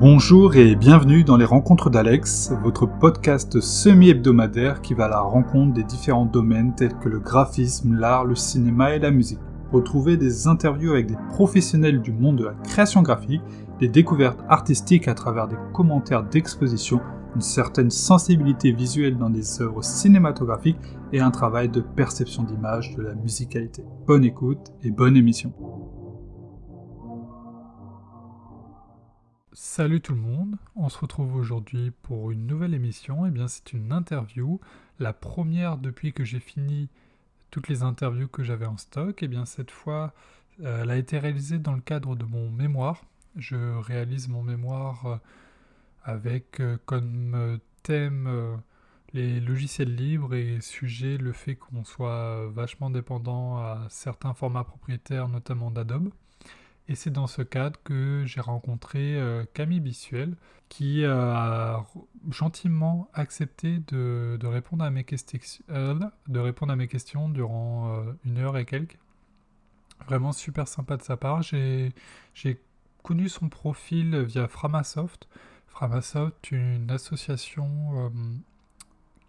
Bonjour et bienvenue dans les Rencontres d'Alex, votre podcast semi-hebdomadaire qui va à la rencontre des différents domaines tels que le graphisme, l'art, le cinéma et la musique. Retrouvez des interviews avec des professionnels du monde de la création graphique, des découvertes artistiques à travers des commentaires d'exposition, une certaine sensibilité visuelle dans des œuvres cinématographiques et un travail de perception d'image de la musicalité. Bonne écoute et bonne émission. Salut tout le monde, on se retrouve aujourd'hui pour une nouvelle émission. Eh bien c'est une interview, la première depuis que j'ai fini toutes les interviews que j'avais en stock. Et eh bien cette fois, euh, elle a été réalisée dans le cadre de mon mémoire. Je réalise mon mémoire euh, avec euh, comme thème les logiciels libres et sujet le fait qu'on soit vachement dépendant à certains formats propriétaires, notamment d'Adobe. Et c'est dans ce cadre que j'ai rencontré euh, Camille Bissuel, qui a gentiment accepté de, répondre à mes euh, de répondre à mes questions durant euh, une heure et quelques. Vraiment super sympa de sa part. J'ai connu son profil via Framasoft. Framasoft, une association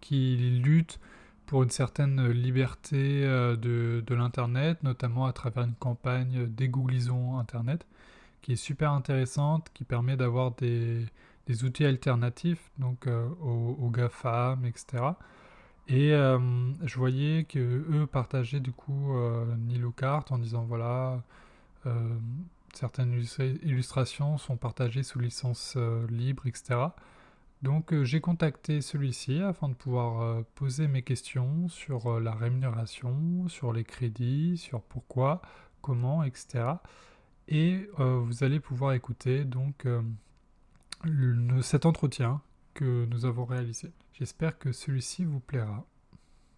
qui lutte pour une certaine liberté euh, de, l'Internet, notamment à travers une campagne dégooglisons Internet, qui est super intéressante, qui permet d'avoir des, outils alternatifs donc euh, aux, GAFAM, etc. Et euh, je voyais que eux partageaient du coup Nilocart en disant voilà, certaines illustrations sont partagées sous licence libre, etc. Donc euh, j'ai contacté celui-ci afin de pouvoir euh, poser mes questions sur euh, la rémunération, sur les crédits, sur pourquoi, comment, etc. Et vous allez pouvoir écouter donc cet entretien que nous avons réalisé. J'espère que celui-ci vous plaira.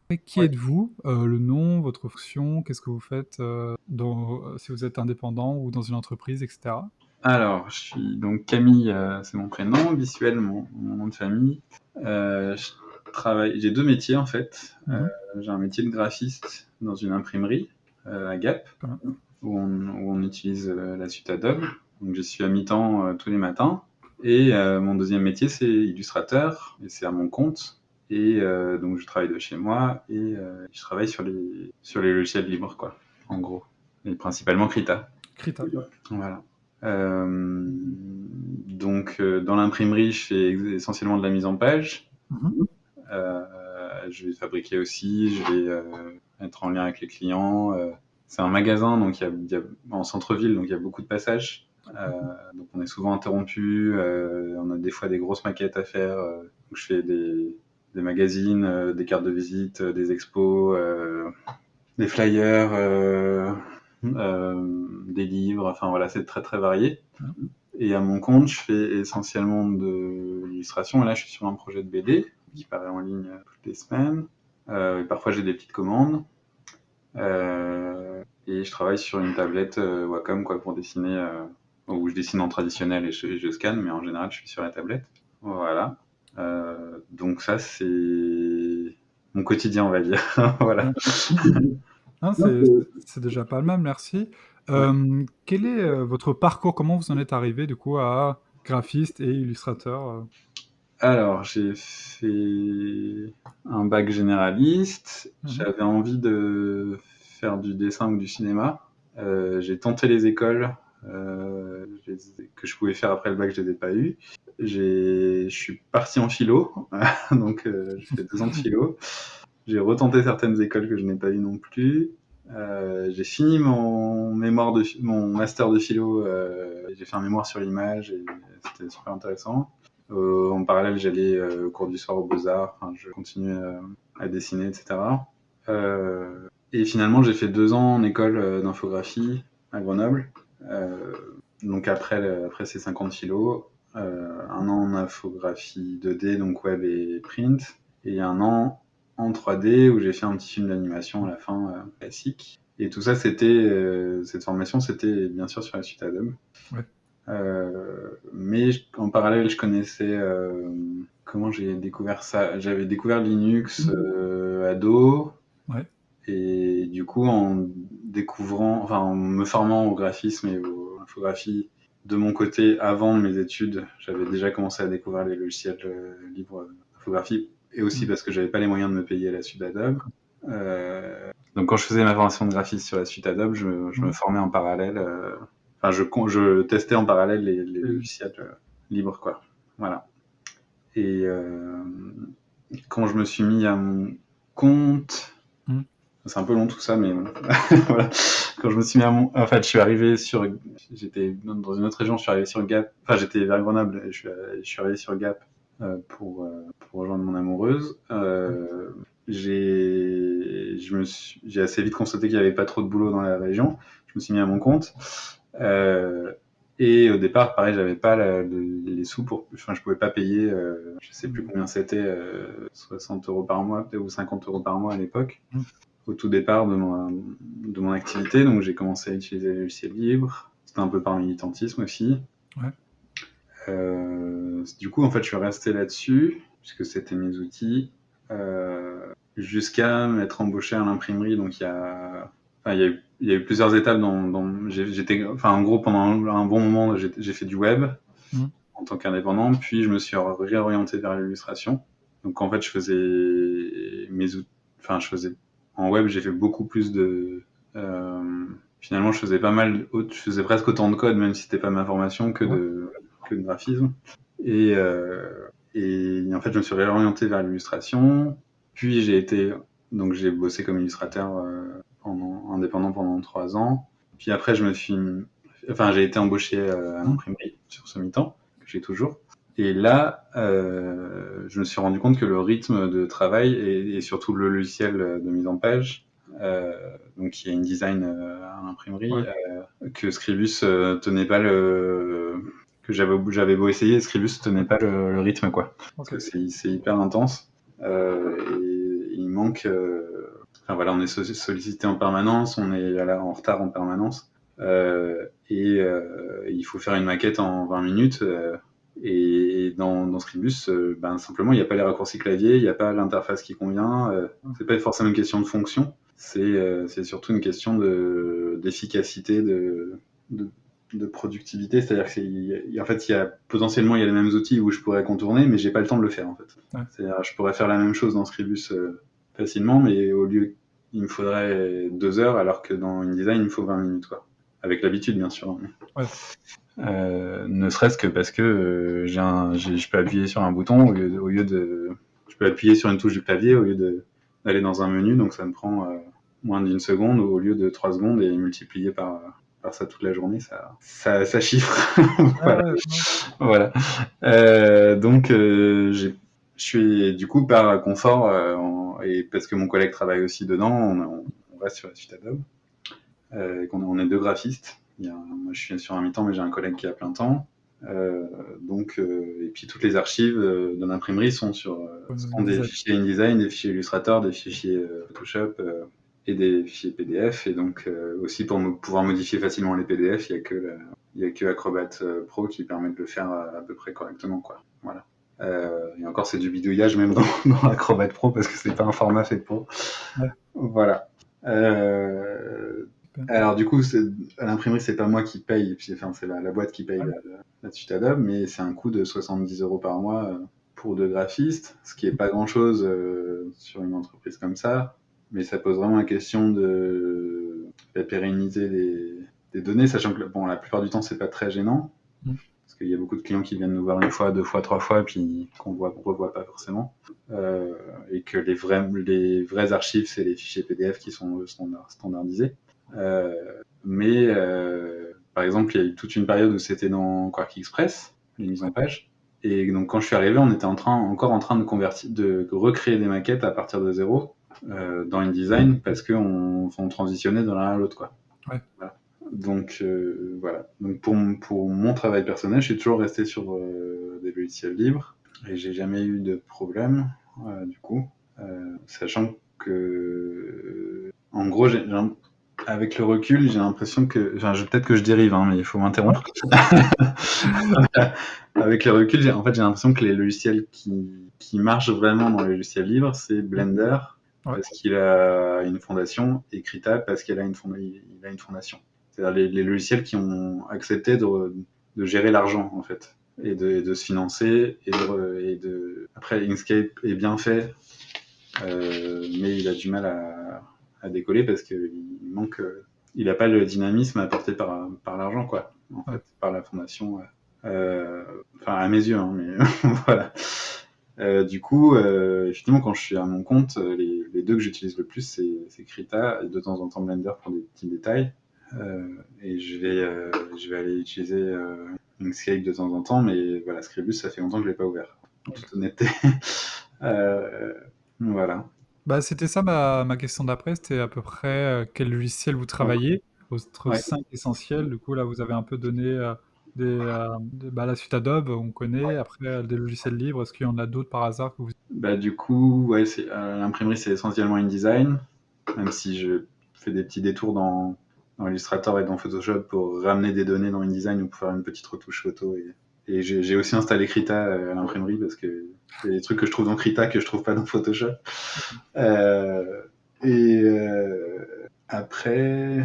Et qui êtes-vous Le nom, votre fonction, qu'est-ce que vous faites si vous êtes indépendant ou dans une entreprise, etc. Alors, je suis donc Camille, euh, c'est mon prénom, Visuel, mon, nom de famille. Euh, je travaille, j'ai deux métiers en fait. Mhm. Euh, j'ai un métier de graphiste dans une imprimerie à Gap, où on, utilise la suite Adobe. Donc, je suis à mi-temps tous les matins. Et mon deuxième métier, c'est illustrateur, et c'est à mon compte. Et donc, je travaille de chez moi et je travaille sur les, sur les logiciels libres, quoi, en gros. Et principalement Krita. Krita. Voilà. Euh, donc, euh, dans l'imprimerie, je fais essentiellement de la mise en page. Euh, je vais fabriquer aussi, je vais être en lien avec les clients. c'est un magasin, donc il y a, en centre-ville, donc il y a beaucoup de passages. donc on est souvent interrompu, on a des fois des grosses maquettes à faire. donc je fais des, des magazines, des cartes de visite, des expos, des flyers, euh, des livres, enfin voilà, c'est très très varié. Et à mon compte, je fais essentiellement de l'illustration. Et là, je suis sur un projet de BD qui paraît en ligne toutes les semaines. Euh, parfois, j'ai des petites commandes. Euh, et je travaille sur une tablette Wacom quoi, pour dessiner, où je dessine en traditionnel et je, je, scanne, mais en général, je suis sur la tablette. Voilà. donc ça, c'est mon quotidien, on va dire. voilà. Hein, c'est déjà pas mal, merci. quel est votre parcours? Comment vous en êtes arrivé du coup à graphiste et illustrateur Alors, j'ai fait un bac généraliste. Mmh J'avais envie de faire du dessin ou du cinéma. j'ai tenté les écoles que je pouvais faire après le bac, je les ai pas eues. Je suis parti en philo, donc j'ai fait deux ans de philo. J'ai retenté certaines écoles que je n'ai pas eues non plus. Euh, j'ai fini mon mémoire de mon master de philo. Euh, j'ai fait un mémoire sur l'image et c'était super intéressant. Euh, en parallèle, j'allais au cours du soir aux Beaux Arts. Je continuais à dessiner, etc. et finalement, j'ai fait deux ans en école d'infographie à Grenoble. donc après, après ces 50 philo, un an en infographie 2D, donc web et print, et un an en 3D où j'ai fait un petit film d'animation à la fin euh, classique. Et tout ça, c'était euh, cette formation, c'était bien sûr sur la suite Adobe. Euh, mais en parallèle, je connaissais comment j'ai découvert ça? J'avais découvert Linux mmh. ado. Ouais. Et du coup, en découvrant, enfin, en me formant au graphisme et aux infographies de mon côté, avant mes études, j'avais déjà commencé à découvrir les logiciels libres d'infographie et aussi mm. parce que j'avais pas les moyens de me payer la suite Adobe. Euh, donc quand je faisais ma formation de graphiste sur la suite Adobe, je, je me mm. formais en parallèle. Euh, enfin, je, je, testais en parallèle les, les mm. logiciels euh, libres, quoi. Voilà. Et quand je me suis mis à mon compte, c'est un peu long tout ça, mais voilà. Quand je me suis mis à mon, en fait, je suis arrivé sur, j'étais dans une autre région, je suis arrivé sur Gap. Enfin, j'étais vers Grenoble, et je suis, je suis arrivé sur Gap pour, euh, pour rejoindre mon amoureuse. Euh, j'ai j'ai assez vite constaté qu'il n'y avait pas trop de boulot dans la région. Je me suis mis à mon compte. et au départ, pareil, j'avais pas les sous pour, enfin, je pouvais pas payer, je sais plus combien c'était, 60 euros par mois, peut-être ou 50 euros par mois à l'époque, mmh. au tout départ de mon, de mon activité. Donc, j'ai commencé à utiliser les logiciels libres. C'était un peu par militantisme aussi. Ouais. Euh, du coup, en fait, je suis resté là-dessus, puisque c'était mes outils, euh, jusqu'à m'être embauché à l'imprimerie. Donc, il y a, enfin, il y a eu, il y a eu plusieurs étapes dans, j'étais, enfin, en gros, pendant un bon moment, j'ai fait du web mmh. en tant qu'indépendant, puis je me suis réorienté vers l'illustration. Donc, en fait, je faisais mes outils, enfin, je faisais, en web, j'ai fait beaucoup plus de, euh, finalement, je faisais pas mal, je faisais presque autant de code, même si c'était pas ma formation, que de, de graphisme. Et, euh, et en fait, je me suis réorienté vers l'illustration. Puis j'ai été, donc j'ai bossé comme illustrateur euh, pendant, indépendant pendant trois ans. Puis après, je me suis, enfin, j'ai été embauché euh, à l'imprimerie sur ce mi-temps que j'ai toujours. Et là, euh, je me suis rendu compte que le rythme de travail et, et surtout le logiciel de mise en page, euh, donc qui est InDesign à l'imprimerie, que Scribus tenait pas le, que j'avais j'avais beau essayer, Scribus tenait pas le, rythme quoi. c'est hyper intense euh, et il manque. Euh, enfin voilà, on est sollicité en permanence, on est là en retard en permanence euh, et il faut faire une maquette en 20 minutes. et dans, dans Scribus, ben simplement il n'y a pas les raccourcis clavier, il n'y a pas l'interface qui convient. c'est pas forcément une question de fonction, c'est surtout une question de d'efficacité de, de de productivité, c'est-à-dire qu'en fait, il y a potentiellement il y a les mêmes outils où je pourrais contourner, mais j'ai pas le temps de le faire en fait. C'est-à-dire je pourrais faire la même chose dans Scribus euh, facilement, mais au lieu il me faudrait deux heures, alors que dans InDesign il me faut 20 minutes quoi. Avec l'habitude bien sûr. Euh, ne serait-ce que parce que euh, j'ai je peux appuyer sur un bouton au lieu, de, au lieu, de, je peux appuyer sur une touche du clavier au lieu d'aller dans un menu, donc ça me prend moins d'une seconde au lieu de trois secondes et multiplié par faire ça toute la journée, ça, ça, ça chiffre. voilà. Euh, donc, euh, je suis du coup par confort euh, et parce que mon collègue travaille aussi dedans, on, on reste sur la suite Adobe. Euh, qu'on on est deux graphistes. Il y a, moi, je suis sur un mi-temps, mais j'ai un collègue qui a plein temps. Euh, donc, et puis toutes les archives de l'imprimerie sont sur sont des fichiers InDesign, des fichiers Illustrator, des fichiers Photoshop, et des fichiers PDF. Et donc euh, aussi pour pouvoir modifier facilement les PDF, il n'y a que il a que Acrobat euh, Pro qui permet de le faire à, peu près correctement, quoi. Voilà. Euh, et encore, c'est du bidouillage même dans, dans, Acrobat Pro parce que c'est pas un format fait pour. Voilà. Euh, alors du coup, à l'imprimerie, c'est pas moi qui paye, puis enfin, c'est la, la, boîte qui paye la, suite Adobe, mais c'est un coût de 70 euros par mois pour deux graphistes, ce qui est pas grand chose sur une entreprise comme ça mais ça pose vraiment la question de la pérenniser des, données, sachant que bon, la plupart du temps, c'est pas très gênant, mm. parce qu'il y a beaucoup de clients qui viennent nous voir une fois, deux fois, trois fois, puis qu'on voit, revoit pas forcément, euh, et que les vrais, les vrais archives, c'est les fichiers PDF qui sont standardisés. Euh, mais euh, par exemple, il y a eu toute une période où c'était dans Quark Express, les mises en page. Et donc quand je suis arrivé, on était en train, encore en train de convertir, de recréer des maquettes à partir de zéro euh, dans InDesign parce qu'on on transitionnait de l'un à l'autre. quoi. Donc euh, voilà. Donc pour, pour mon travail personnel, je suis toujours resté sur euh, des logiciels libres et j'ai jamais eu de problème du coup, sachant que en gros, avec le recul, j'ai l'impression que, enfin, peut-être que je dérive, hein, mais il faut m'interrompre. avec le recul, en fait, j'ai l'impression que les logiciels qui, qui marchent vraiment dans les logiciels libres, c'est Blender, parce qu'il a une fondation, et Krita parce qu'il a une, a une fondation. C'est-à-dire les, logiciels qui ont accepté de, de gérer l'argent en fait et de, de, se financer et de, et de... après Inkscape est bien fait euh, mais il a du mal à, à décoller parce qu'il manque il n'a pas le dynamisme apporté par, par l'argent quoi en fait par la fondation euh, enfin à mes yeux hein, mais voilà euh, du coup, euh, effectivement, quand je suis à mon compte, les, les deux que j'utilise le plus, c'est Krita et de temps en temps Blender pour des petits détails. Euh, et je vais, euh, je vais aller utiliser euh, Inkscape de temps en temps, mais voilà, Scribus, ça fait longtemps que je l'ai pas ouvert, en toute honnêteté. voilà. Bah, c'était ça ma, ma question d'après, c'était à peu près quel logiciel vous travaillez, votre ouais. 5 essentiels. Du coup, là, vous avez un peu donné des, euh, des, bah, la suite Adobe, on connaît. Après, des logiciels libres, est-ce qu'il y en a d'autres par hasard que vous... bah, Du coup, ouais, euh, l'imprimerie, c'est essentiellement InDesign, même si je fais des petits détours dans, dans Illustrator et dans Photoshop pour ramener des données dans InDesign ou pour faire une petite retouche photo. Et, et j'ai aussi installé Krita euh, à l'imprimerie parce que c'est des trucs que je trouve dans Krita que je trouve pas dans Photoshop. Euh, et euh, après,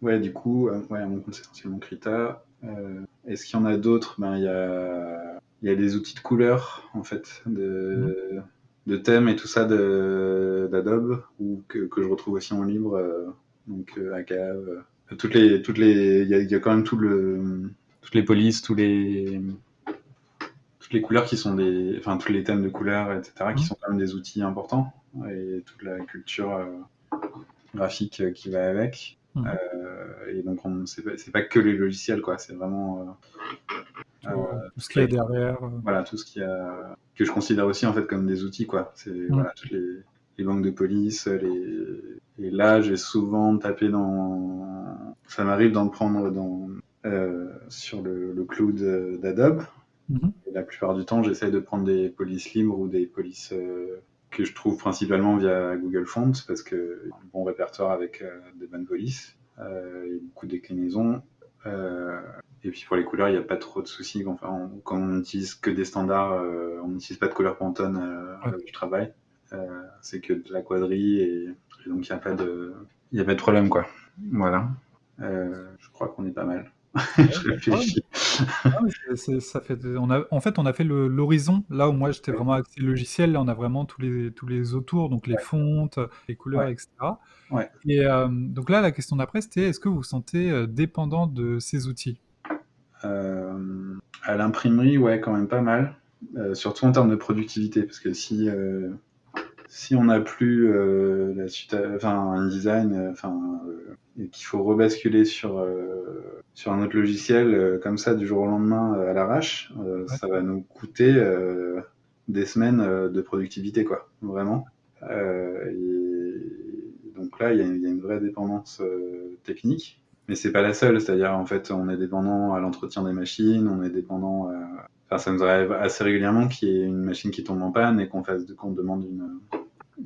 ouais, du coup, ouais, à mon compte, c'est essentiellement Krita. Euh, Est-ce qu'il y en a d'autres? Ben, Il y a, y a des outils de couleur, en fait, de, mmh. de thèmes et tout ça d'Adobe, ou que, que, je retrouve aussi en libre, euh, donc euh, ACAV. Toutes les, toutes les, il y, a, y a quand même tout le, toutes les polices, tous les, toutes les couleurs qui sont des, enfin tous les thèmes de couleurs, etc., qui sont quand même des outils importants et toute la culture euh, graphique qui va avec. Mmh. Euh, et donc, c'est pas, pas, que les logiciels, quoi. C'est vraiment euh, euh, tout ce qu'il y a derrière. Voilà, tout ce qu'il y a que je considère aussi en fait comme des outils, quoi. C'est mmh. voilà, toutes les, les, banques de police, les... et là, j'ai souvent tapé dans. Ça m'arrive d'en prendre dans euh, sur le, le cloud d'Adobe. Mmh. La plupart du temps, j'essaie de prendre des polices libres ou des polices euh, que je trouve principalement via Google Fonts parce que un bon répertoire avec euh, des bonnes polices euh, et beaucoup de déclinaisons. Euh, et puis pour les couleurs, il n'y a pas trop de soucis. Enfin, on, quand on n'utilise que des standards, on n'utilise pas de couleur Pantone euh, ouais. avec le travail. c'est que de la quadrille et, et donc il n'y a pas de, a pas de problème quoi. Voilà. je crois qu'on est pas mal. je réfléchis. Ça fait, on a, en fait, on a fait l'horizon. Là où moi j'étais vraiment axé logiciel, là on a vraiment tous les, tous les autours, donc les ouais. fontes, les couleurs, ouais. etc. Ouais. Et euh, donc là, la question d'après, c'était est-ce que vous vous sentez euh, dépendant de ces outils? Euh, À l'imprimerie, ouais, quand même pas mal. Euh, surtout en termes de productivité, parce que si si on n'a plus euh, la suite, enfin un design, enfin et qu'il faut rebasculer sur sur un autre logiciel comme ça du jour au lendemain à l'arrache, ouais. ça va nous coûter des semaines de productivité, quoi, vraiment. et donc là, il y, y, a une vraie dépendance euh, technique, mais c'est pas la seule. C'est-à-dire, en fait, on est dépendant à l'entretien des machines, on est dépendant. À... Enfin, ça nous arrive assez régulièrement qu'il y ait une machine qui tombe en panne et qu'on fasse, qu'on demande une,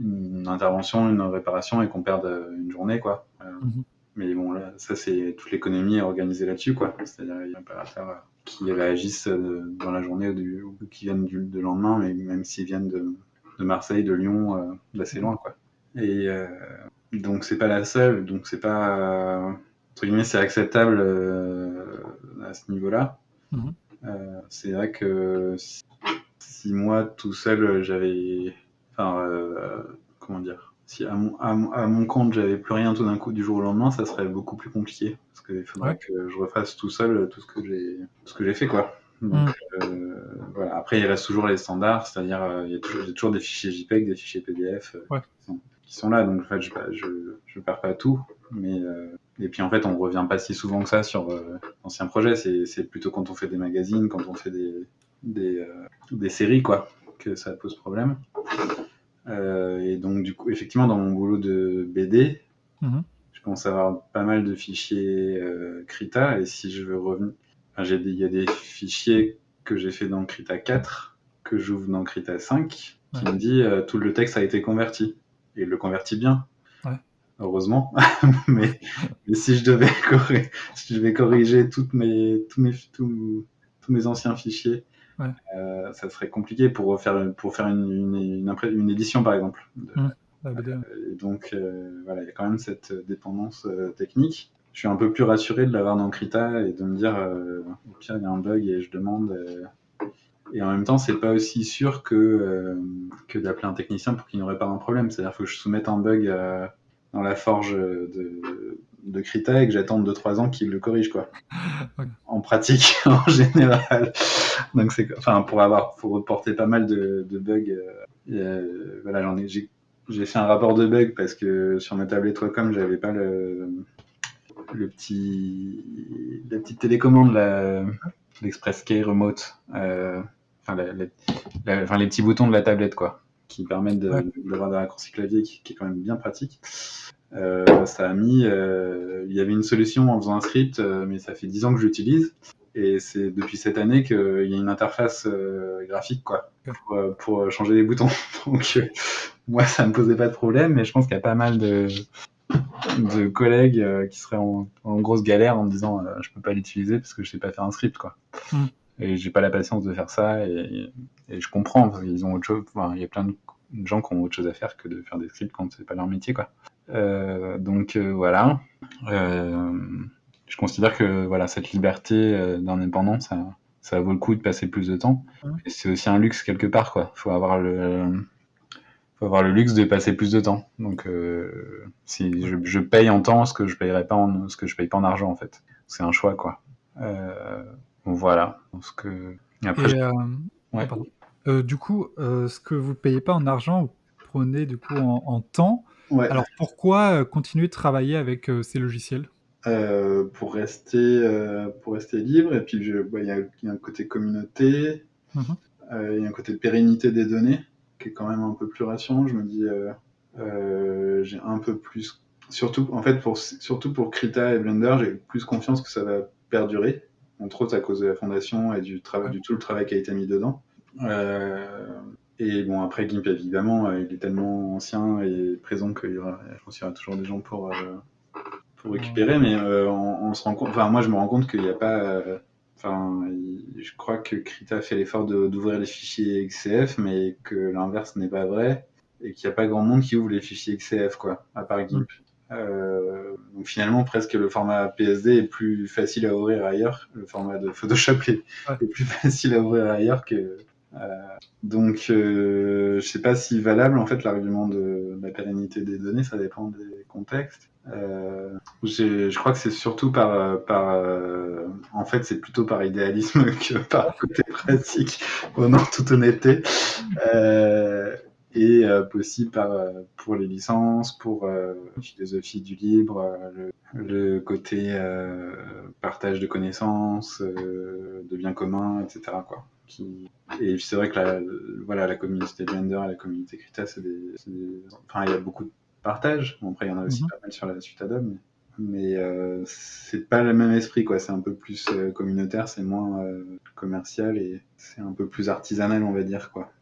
une, intervention, une réparation et qu'on perde une journée, quoi. Euh, mm -hmm. Mais bon, là, ça, c'est toute l'économie organisée là-dessus, quoi. C'est-à-dire, il y a un opérateur qui réagissent dans la journée ou, qui viennent du, de lendemain, mais même s'ils viennent de, de, Marseille, de Lyon, euh, d'assez loin, quoi. Et euh, donc c'est pas la seule, donc c'est pas euh, entre guillemets c'est acceptable euh, à ce niveau-là. Mm -hmm. Euh, c'est vrai que si, moi tout seul j'avais, enfin euh, comment dire, si à mon, à, à mon compte j'avais plus rien tout d'un coup du jour au lendemain, ça serait beaucoup plus compliqué parce qu'il faudrait ouais. que je refasse tout seul tout ce que j'ai, ce que j'ai fait quoi. Donc, mm. voilà. Après il reste toujours les standards, c'est-à-dire il y, a toujours, y a toujours des fichiers JPEG, des fichiers PDF. Ouais qui sont là. Donc en fait, je, je, je perds pas tout. Mais euh, et puis en fait, on revient pas si souvent que ça sur euh, l'ancien projet. C'est plutôt quand on fait des magazines, quand on fait des des, euh, des séries quoi, que ça pose problème. Euh, et donc du coup, effectivement, dans mon boulot de BD, -hmm. je commence à avoir pas mal de fichiers Krita. Et si je veux revenir, enfin, il y a des fichiers que j'ai fait dans Krita 4 que j'ouvre dans Krita 5 qui ouais. me dit euh, tout le texte a été converti et il le convertit bien. Ouais. Heureusement. mais, mais, si je devais corriger, si je devais corriger toutes mes, tous, mes, tous, tous mes anciens fichiers, ouais. euh, ça serait compliqué pour faire, pour faire une, une, une, une édition, par exemple. De, euh, donc, euh, voilà, il y a quand même cette dépendance euh, technique. je suis un peu plus rassuré de l'avoir dans Krita et de me dire, au pire, il y a un bug et je demande. Et en même temps, c'est pas aussi sûr que, que d'appeler un technicien pour qu'il n'aurait pas un problème. C'est-à-dire que je soumette un bug dans la forge de, de Krita et que j'attende 2-3 ans qu'il le corrige quoi. En pratique en général. Donc c'est enfin pour avoir pour reporter pas mal de, bugs. Euh, voilà j'en ai j'ai fait un rapport de bugs parce que sur ma tablette Wacom j'avais pas le le petit la petite télécommande l'Express Key Remote. Euh, enfin, enfin, les petits boutons de la tablette quoi qui permettent d'avoir des raccourcis clavier qui, qui, est quand même bien pratique. Euh, ça a mis, euh, il y avait une solution en faisant un script, euh, mais ça fait 10 ans que j'utilise. Et c'est depuis cette année qu'il y a une interface graphique quoi, pour, changer les boutons. Donc moi, ça me posait pas de problème, mais je pense qu'il y a pas mal de, de collègues qui seraient en, grosse galère en me disant je peux pas l'utiliser parce que je sais pas faire un script quoi. Mm. Et j'ai pas la patience de faire ça et, je comprends parce qu'ils ont autre chose. il y a plein de gens qui ont autre chose à faire que de faire des scripts quand c'est pas leur métier quoi. Euh, donc euh, voilà. Euh, je considère que voilà cette liberté d'indépendance, ça, ça vaut le coup de passer plus de temps. Et c'est aussi un luxe quelque part quoi. Faut avoir le faut avoir le luxe de passer plus de temps. Donc, si je, paye en temps ce que je payerais pas en ce que je paye pas en argent en fait, c'est un choix quoi. Voilà. Ce que après, du coup, ce que vous payez pas en argent, vous prenez du coup en temps. Alors pourquoi euh, continuer de travailler avec euh, ces logiciels? Euh, pour, rester, pour rester libre, et puis bah, il y, a un côté communauté, mmh il y a un côté pérennité des données, qui est quand même un peu plus rassurant. Je me dis, j'ai un peu plus, surtout, en fait, pour, surtout pour Krita et Blender, j'ai plus confiance que ça va perdurer, entre autres à cause de la fondation et du, travail, du tout le travail qui a été mis dedans. Et bon, après, Gimp, évidemment, euh, il est tellement ancien et présent qu'il y aura, je pense qu'il y aura toujours des gens pour, euh, pour récupérer, mais euh, on, se rend compte, enfin, moi, je me rends compte qu'il n'y a pas, enfin, je crois que Krita fait l'effort d'ouvrir les fichiers XCF, mais que l'inverse n'est pas vrai, et qu'il n'y a pas grand monde qui ouvre les fichiers XCF, quoi, à part Gimp. Donc finalement, presque le format PSD est plus facile à ouvrir ailleurs. Le format de Photoshop est, est plus facile à ouvrir ailleurs que, euh, donc, euh, je sais pas si valable en fait l'argument de la pérennité des données, ça dépend des contextes. Euh, je crois que c'est surtout par, par en fait, c'est plutôt par idéalisme que par côté pratique, en toute honnêteté, et possible par, pour les licences, pour la philosophie du libre, le, le côté partage de connaissances, de biens communs, etc. Quoi. Et c'est vrai que la, voilà, la communauté Blender et la communauté Krita, c'est des, Enfin, il y a beaucoup de partage. Bon, après, il y en a aussi mhm. pas mal sur la suite Adobe, mais, mais euh, c'est pas le même esprit, quoi. C'est un peu plus euh, communautaire, c'est moins euh, commercial et c'est un peu plus artisanal, on va dire, quoi.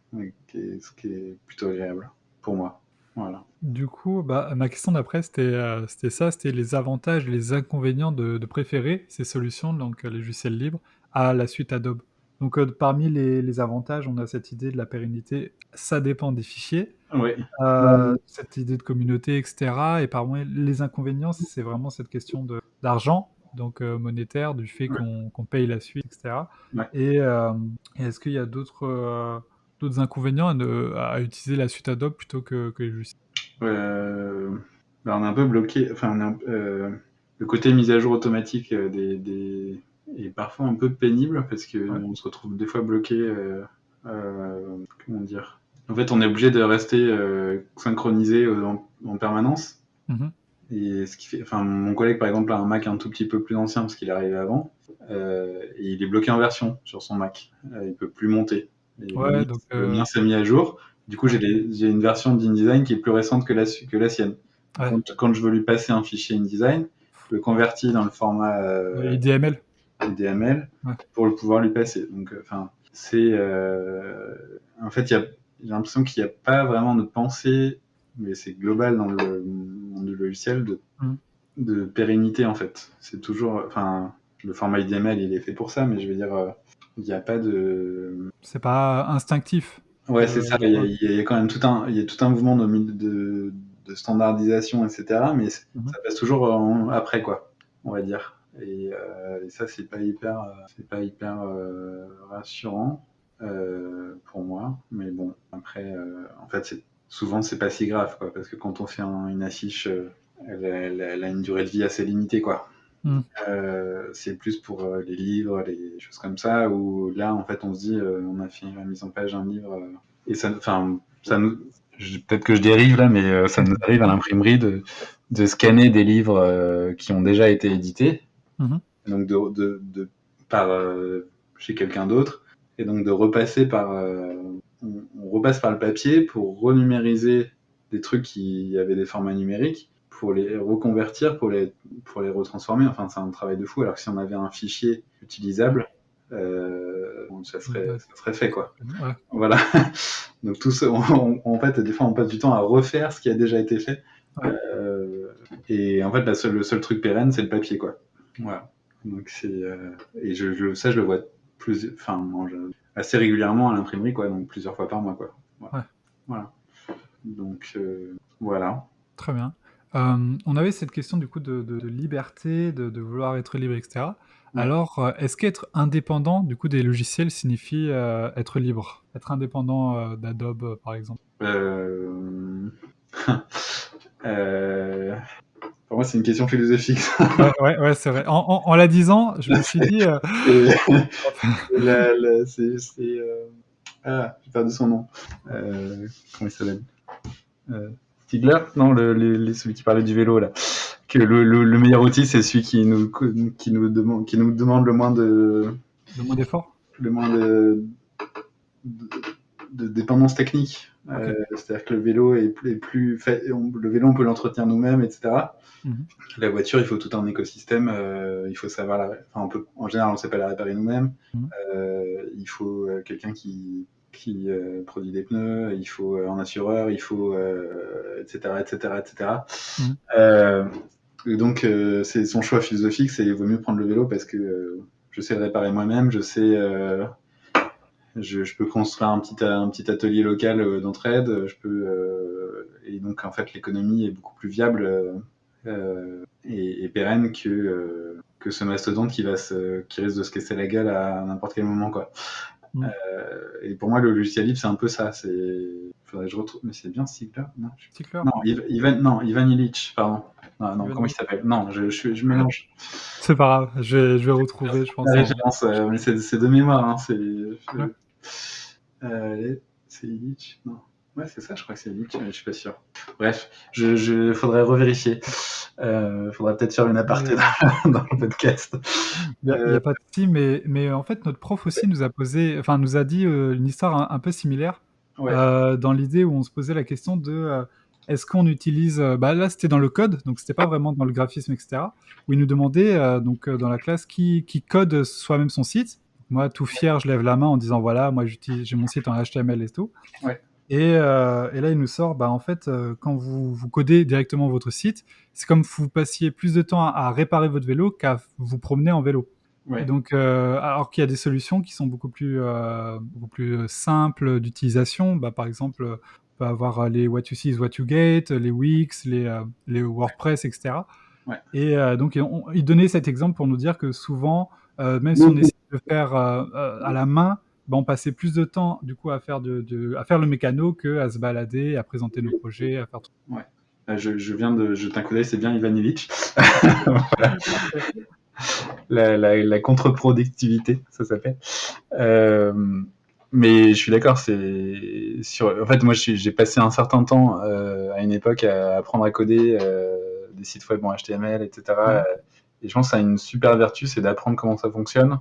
Ce qui est plutôt agréable pour moi. Voilà. Du coup, bah, ma question d'après, c'était c'était ça, c'était les avantages et les inconvénients de, de préférer ces solutions, donc les logiciels libres, à la suite Adobe. Donc, euh, parmi les, avantages, on a cette idée de la pérennité. Ça dépend des fichiers. Oui. Euh, cette idée de communauté, etc. Et parmi les inconvénients, c'est vraiment cette question d'argent, donc euh, monétaire, du fait qu'on paye la suite, etc. Et, est-ce qu'il y a d'autres d'autres inconvénients à, utiliser la suite Adobe plutôt que, que les logiciels bah, On est un peu bloqué. Enfin, le côté mise à jour automatique des est parfois un peu pénible parce qu'on se retrouve des fois bloqué. Euh, euh, comment dire? En fait, on est obligé de rester euh, synchronisé en, permanence. Mhm. Et ce qui fait, enfin, mon collègue par exemple a un Mac un tout petit peu plus ancien parce qu'il est arrivé avant, et il est bloqué en version sur son Mac. il peut plus monter. Ouais, donc, le mien s'est mis à jour. Du coup, j'ai une version d'InDesign qui est plus récente que la, que la sienne. Quand, quand, je veux lui passer un fichier InDesign, je le convertis dans le format IDML. DML pour le pouvoir lui passer. Donc, euh, enfin, c'est euh, en fait, j'ai l'impression qu'il n'y a pas vraiment de pensée, mais c'est global dans le monde du logiciel de, mm. de pérennité en fait. C'est toujours, enfin, le format IDML il est fait pour ça, mais je veux dire, euh, il n'y a pas de. C'est pas instinctif. Ouais, c'est ça. Il y, a, quand même tout un, il y a tout un mouvement de, de, de standardisation, etc. Mais mm-hmm. ça passe toujours après quoi. on va dire. Et, ça, c'est pas hyper, c'est pas hyper rassurant pour moi. Mais bon, après, en fait, c'est souvent c'est pas si grave, quoi, parce que quand on fait une affiche, elle, elle, a une durée de vie assez limitée, quoi. Hmm. Euh, c'est plus pour euh, les livres, les choses comme ça, où là, en fait, on se dit, euh, on a fait la mise en page d'un livre, et ça, enfin, ça nous, peut-être que je dérive là, mais ça nous arrive à l'imprimerie de, de, scanner des livres qui ont déjà été édités, hmm. donc de, de, de par chez quelqu'un d'autre, et donc de repasser par, on, on, repasse par le papier pour renumériser des trucs qui avaient des formats numériques pour les reconvertir, pour les, pour les retransformer. Enfin, c'est un travail de fou. Alors que si on avait un fichier utilisable, euh, ça, serait, ça serait fait, quoi. Voilà. Donc, tout ça, en fait, des fois, on passe du temps à refaire ce qui a déjà été fait. Euh, et en fait, la seule, le seul truc pérenne, c'est le papier, quoi. Voilà. Donc, c'est, euh, et je, je, ça, je le vois plus, enfin, assez régulièrement à l'imprimerie, quoi. Donc, plusieurs fois par mois, quoi. Voilà. voilà. Donc, voilà. Très bien. Euh, on avait cette question du coup de, liberté, de, vouloir être libre, etc. Alors, euh, est-ce qu'être indépendant du coup des logiciels signifie euh, être libre? Être indépendant d'Adobe, par exemple? Pour moi, c'est une question philosophique. ouais, ouais, c'est vrai. En, la disant, je me suis dit. c'est. Ah, j'ai perdu son nom. comment il s'appelle? Stigler Non, le, celui qui parlait du vélo, là. Que le, meilleur outil, c'est celui qui nous, qui, nous demande, qui nous demande le moins de. Le moins d'effort Le moins de, de, dépendance technique. Euh, c'est-à-dire que le vélo est, plus. Fait, le vélo, on peut l'entretenir nous-mêmes, etc. Mhm. La voiture, il faut tout un écosystème. Euh, il faut savoir la. Enfin, on peut, en général, on ne sait pas la réparer nous-mêmes. Mhm. Euh, il faut quelqu'un qui qui euh, produit des pneus, il faut euh, un assureur, il faut etc etc etc. et donc c'est son choix philosophique, c'est il vaut mieux prendre le vélo parce que je sais le réparer moi-même, je sais je, je, peux construire un petit, un petit atelier local d'entraide, je peux et donc en fait l'économie est beaucoup plus viable et, et, pérenne que que ce mastodonte qui va se, qui risque de se casser la gueule à n'importe quel moment quoi. Mm. Euh, et pour moi, le logiciel libre, c'est un peu ça. C'est, faudrait que je retrouve. Mais c'est bien Stigler Non, non, Ivan, non, Ivan Illich, pardon. Non, non comment il s'appelle? Non, je, je, je, mélange. C'est pas grave, je vais, je vais retrouver, je pense. Euh, mais c'est de mémoire. Hein, c'est euh, c'est Illich? Non. Ouais, c'est ça, je crois que c'est Illich, mais je suis pas sûr. Bref, je, je faudrait revérifier. Euh, faudrait peut-être faire une aparté dans, le podcast. Il n'y a, pas de souci, mais, mais en fait, notre prof aussi nous a posé, enfin, nous a dit euh, une histoire un, peu similaire euh, dans l'idée où on se posait la question de euh, est-ce qu'on utilise, bah là c'était dans le code, donc c'était pas vraiment dans le graphisme, etc. Où il nous demandait donc dans la classe qui, qui code soi-même son site. Moi, tout fier, je lève la main en disant voilà, moi j'ai mon site en HTML et tout. Ouais. Euh, et, là, il nous sort, bah, en fait, euh, quand vous, vous codez directement votre site, c'est comme vous passiez plus de temps à, réparer votre vélo qu'à vous promener en vélo. donc, euh, alors qu'il y a des solutions qui sont beaucoup plus, beaucoup plus simples d'utilisation, bah, par exemple, on peut avoir les What You See is What You Get, les Wix, les, les WordPress, etc. Et donc, il donnait cet exemple pour nous dire que souvent, même si on essaie de faire à la main, bah, on passait plus de temps du coup à faire, de, à faire le mécano que à se balader, à présenter nos projets, à faire tout. Ouais. Euh, je, je, viens de jeter un coup d'œil, c'est bien Ivan Illich. la, la, la contre-productivité, ça s'appelle. Euh, mais je suis d'accord, c'est sur. En fait, moi, j'ai passé un certain temps euh, à une époque à apprendre à coder euh, des sites web en HTML, etc. Et je pense que ça a une super vertu, c'est d'apprendre comment ça fonctionne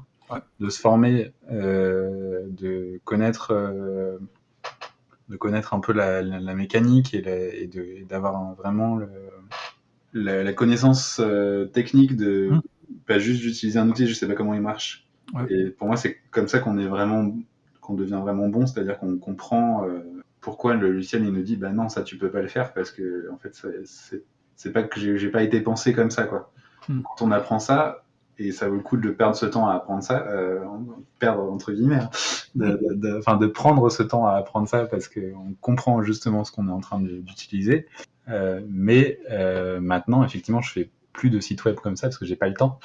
de se former, euh, de connaître euh, de connaître un peu la, mécanique et, d'avoir vraiment la, connaissance euh, technique de mmh. pas juste d'utiliser un outil, je sais pas comment il marche. Et pour moi, c'est comme ça qu'on est vraiment qu'on devient vraiment bon, c'est-à-dire qu'on comprend pourquoi le logiciel il nous dit bah non ça tu peux pas le faire parce que en fait c'est pas que j'ai pas été pensé comme ça quoi. Mmh. Quand on apprend ça, et ça vaut le coup de perdre ce temps à apprendre ça, euh, perdre entre guillemets, hein, de, de, de, prendre ce temps à apprendre ça parce qu'on comprend justement ce qu'on est en train d'utiliser. Euh, mais euh, maintenant, effectivement, je fais plus de site web comme ça parce que j'ai pas le temps.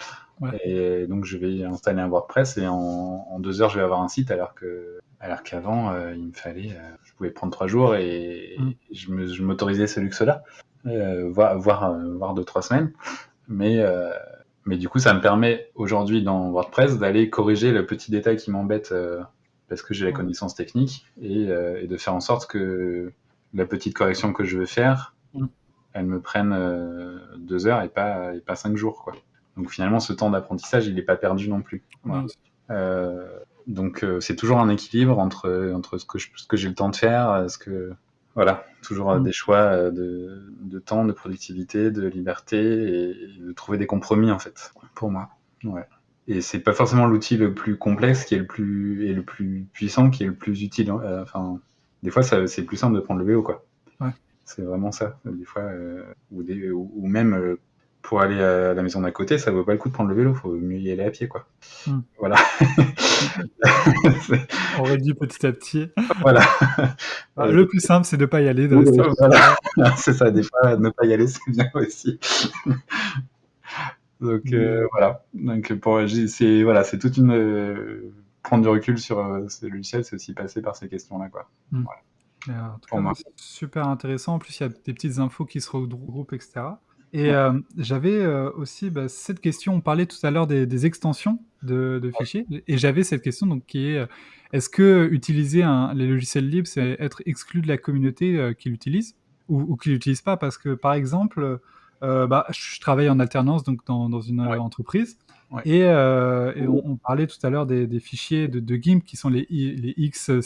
Et donc je vais installer un WordPress et en, deux heures je vais avoir un site alors que alors qu'avant il me fallait, je pouvais prendre trois jours et, mm. je m'autorisais ce luxe-là, voire, voire, voire deux trois semaines. Mais mais du coup, ça me permet aujourd'hui dans WordPress d'aller corriger le petit détail qui m'embête euh, parce que j'ai la connaissance technique euh, et, de faire en sorte que la petite correction que je veux faire, mm. elle me prenne euh, deux heures et pas, et pas cinq jours. Quoi. Donc finalement, ce temps d'apprentissage, il n'est pas perdu non plus. donc c'est toujours un équilibre entre, entre ce que, ce que j'ai le temps de faire, ce que, voilà, toujours euh, mm. des choix euh, de, temps, de productivité, de liberté et, de trouver des compromis en fait, pour moi. Ouais. Et c'est pas forcément l'outil le plus complexe qui est le plus et le plus puissant qui est le plus utile. Euh, enfin, des fois, c'est plus simple de prendre le vélo, quoi. Ouais. C'est vraiment ça. Des fois, ou, des, ou, même pour aller à la maison d'à côté, ça vaut pas le coup de prendre le vélo, faut mieux y aller à pied, quoi. Hmm. Voilà. On réduit petit à petit. Voilà. Ah, le plus simple, c'est de ne pas y aller. c'est ça, des fois, ne pas y aller, c'est bien aussi. Donc euh, voilà. Donc pour c'est voilà, c'est toute une euh, prendre du recul sur euh, ces logiciels, c'est aussi passer par ces questions-là, quoi. Hmm. Voilà. super intéressant. En plus, il y a des petites infos qui se regroupent, etc. Et euh, j'avais euh, aussi bah, cette question, on parlait tout à l'heure des, extensions de, fichiers, et j'avais cette question donc, qui est, euh, est-ce que utiliser un, les logiciels libres, c'est être exclu de la communauté qui l'utilise ou, ou qui l'utilise pas? Parce que par exemple, bah, je travaille en alternance donc dans, dans une entreprise, et, on, parlait tout à l'heure des, fichiers de, de, GIMP qui sont les, les XC...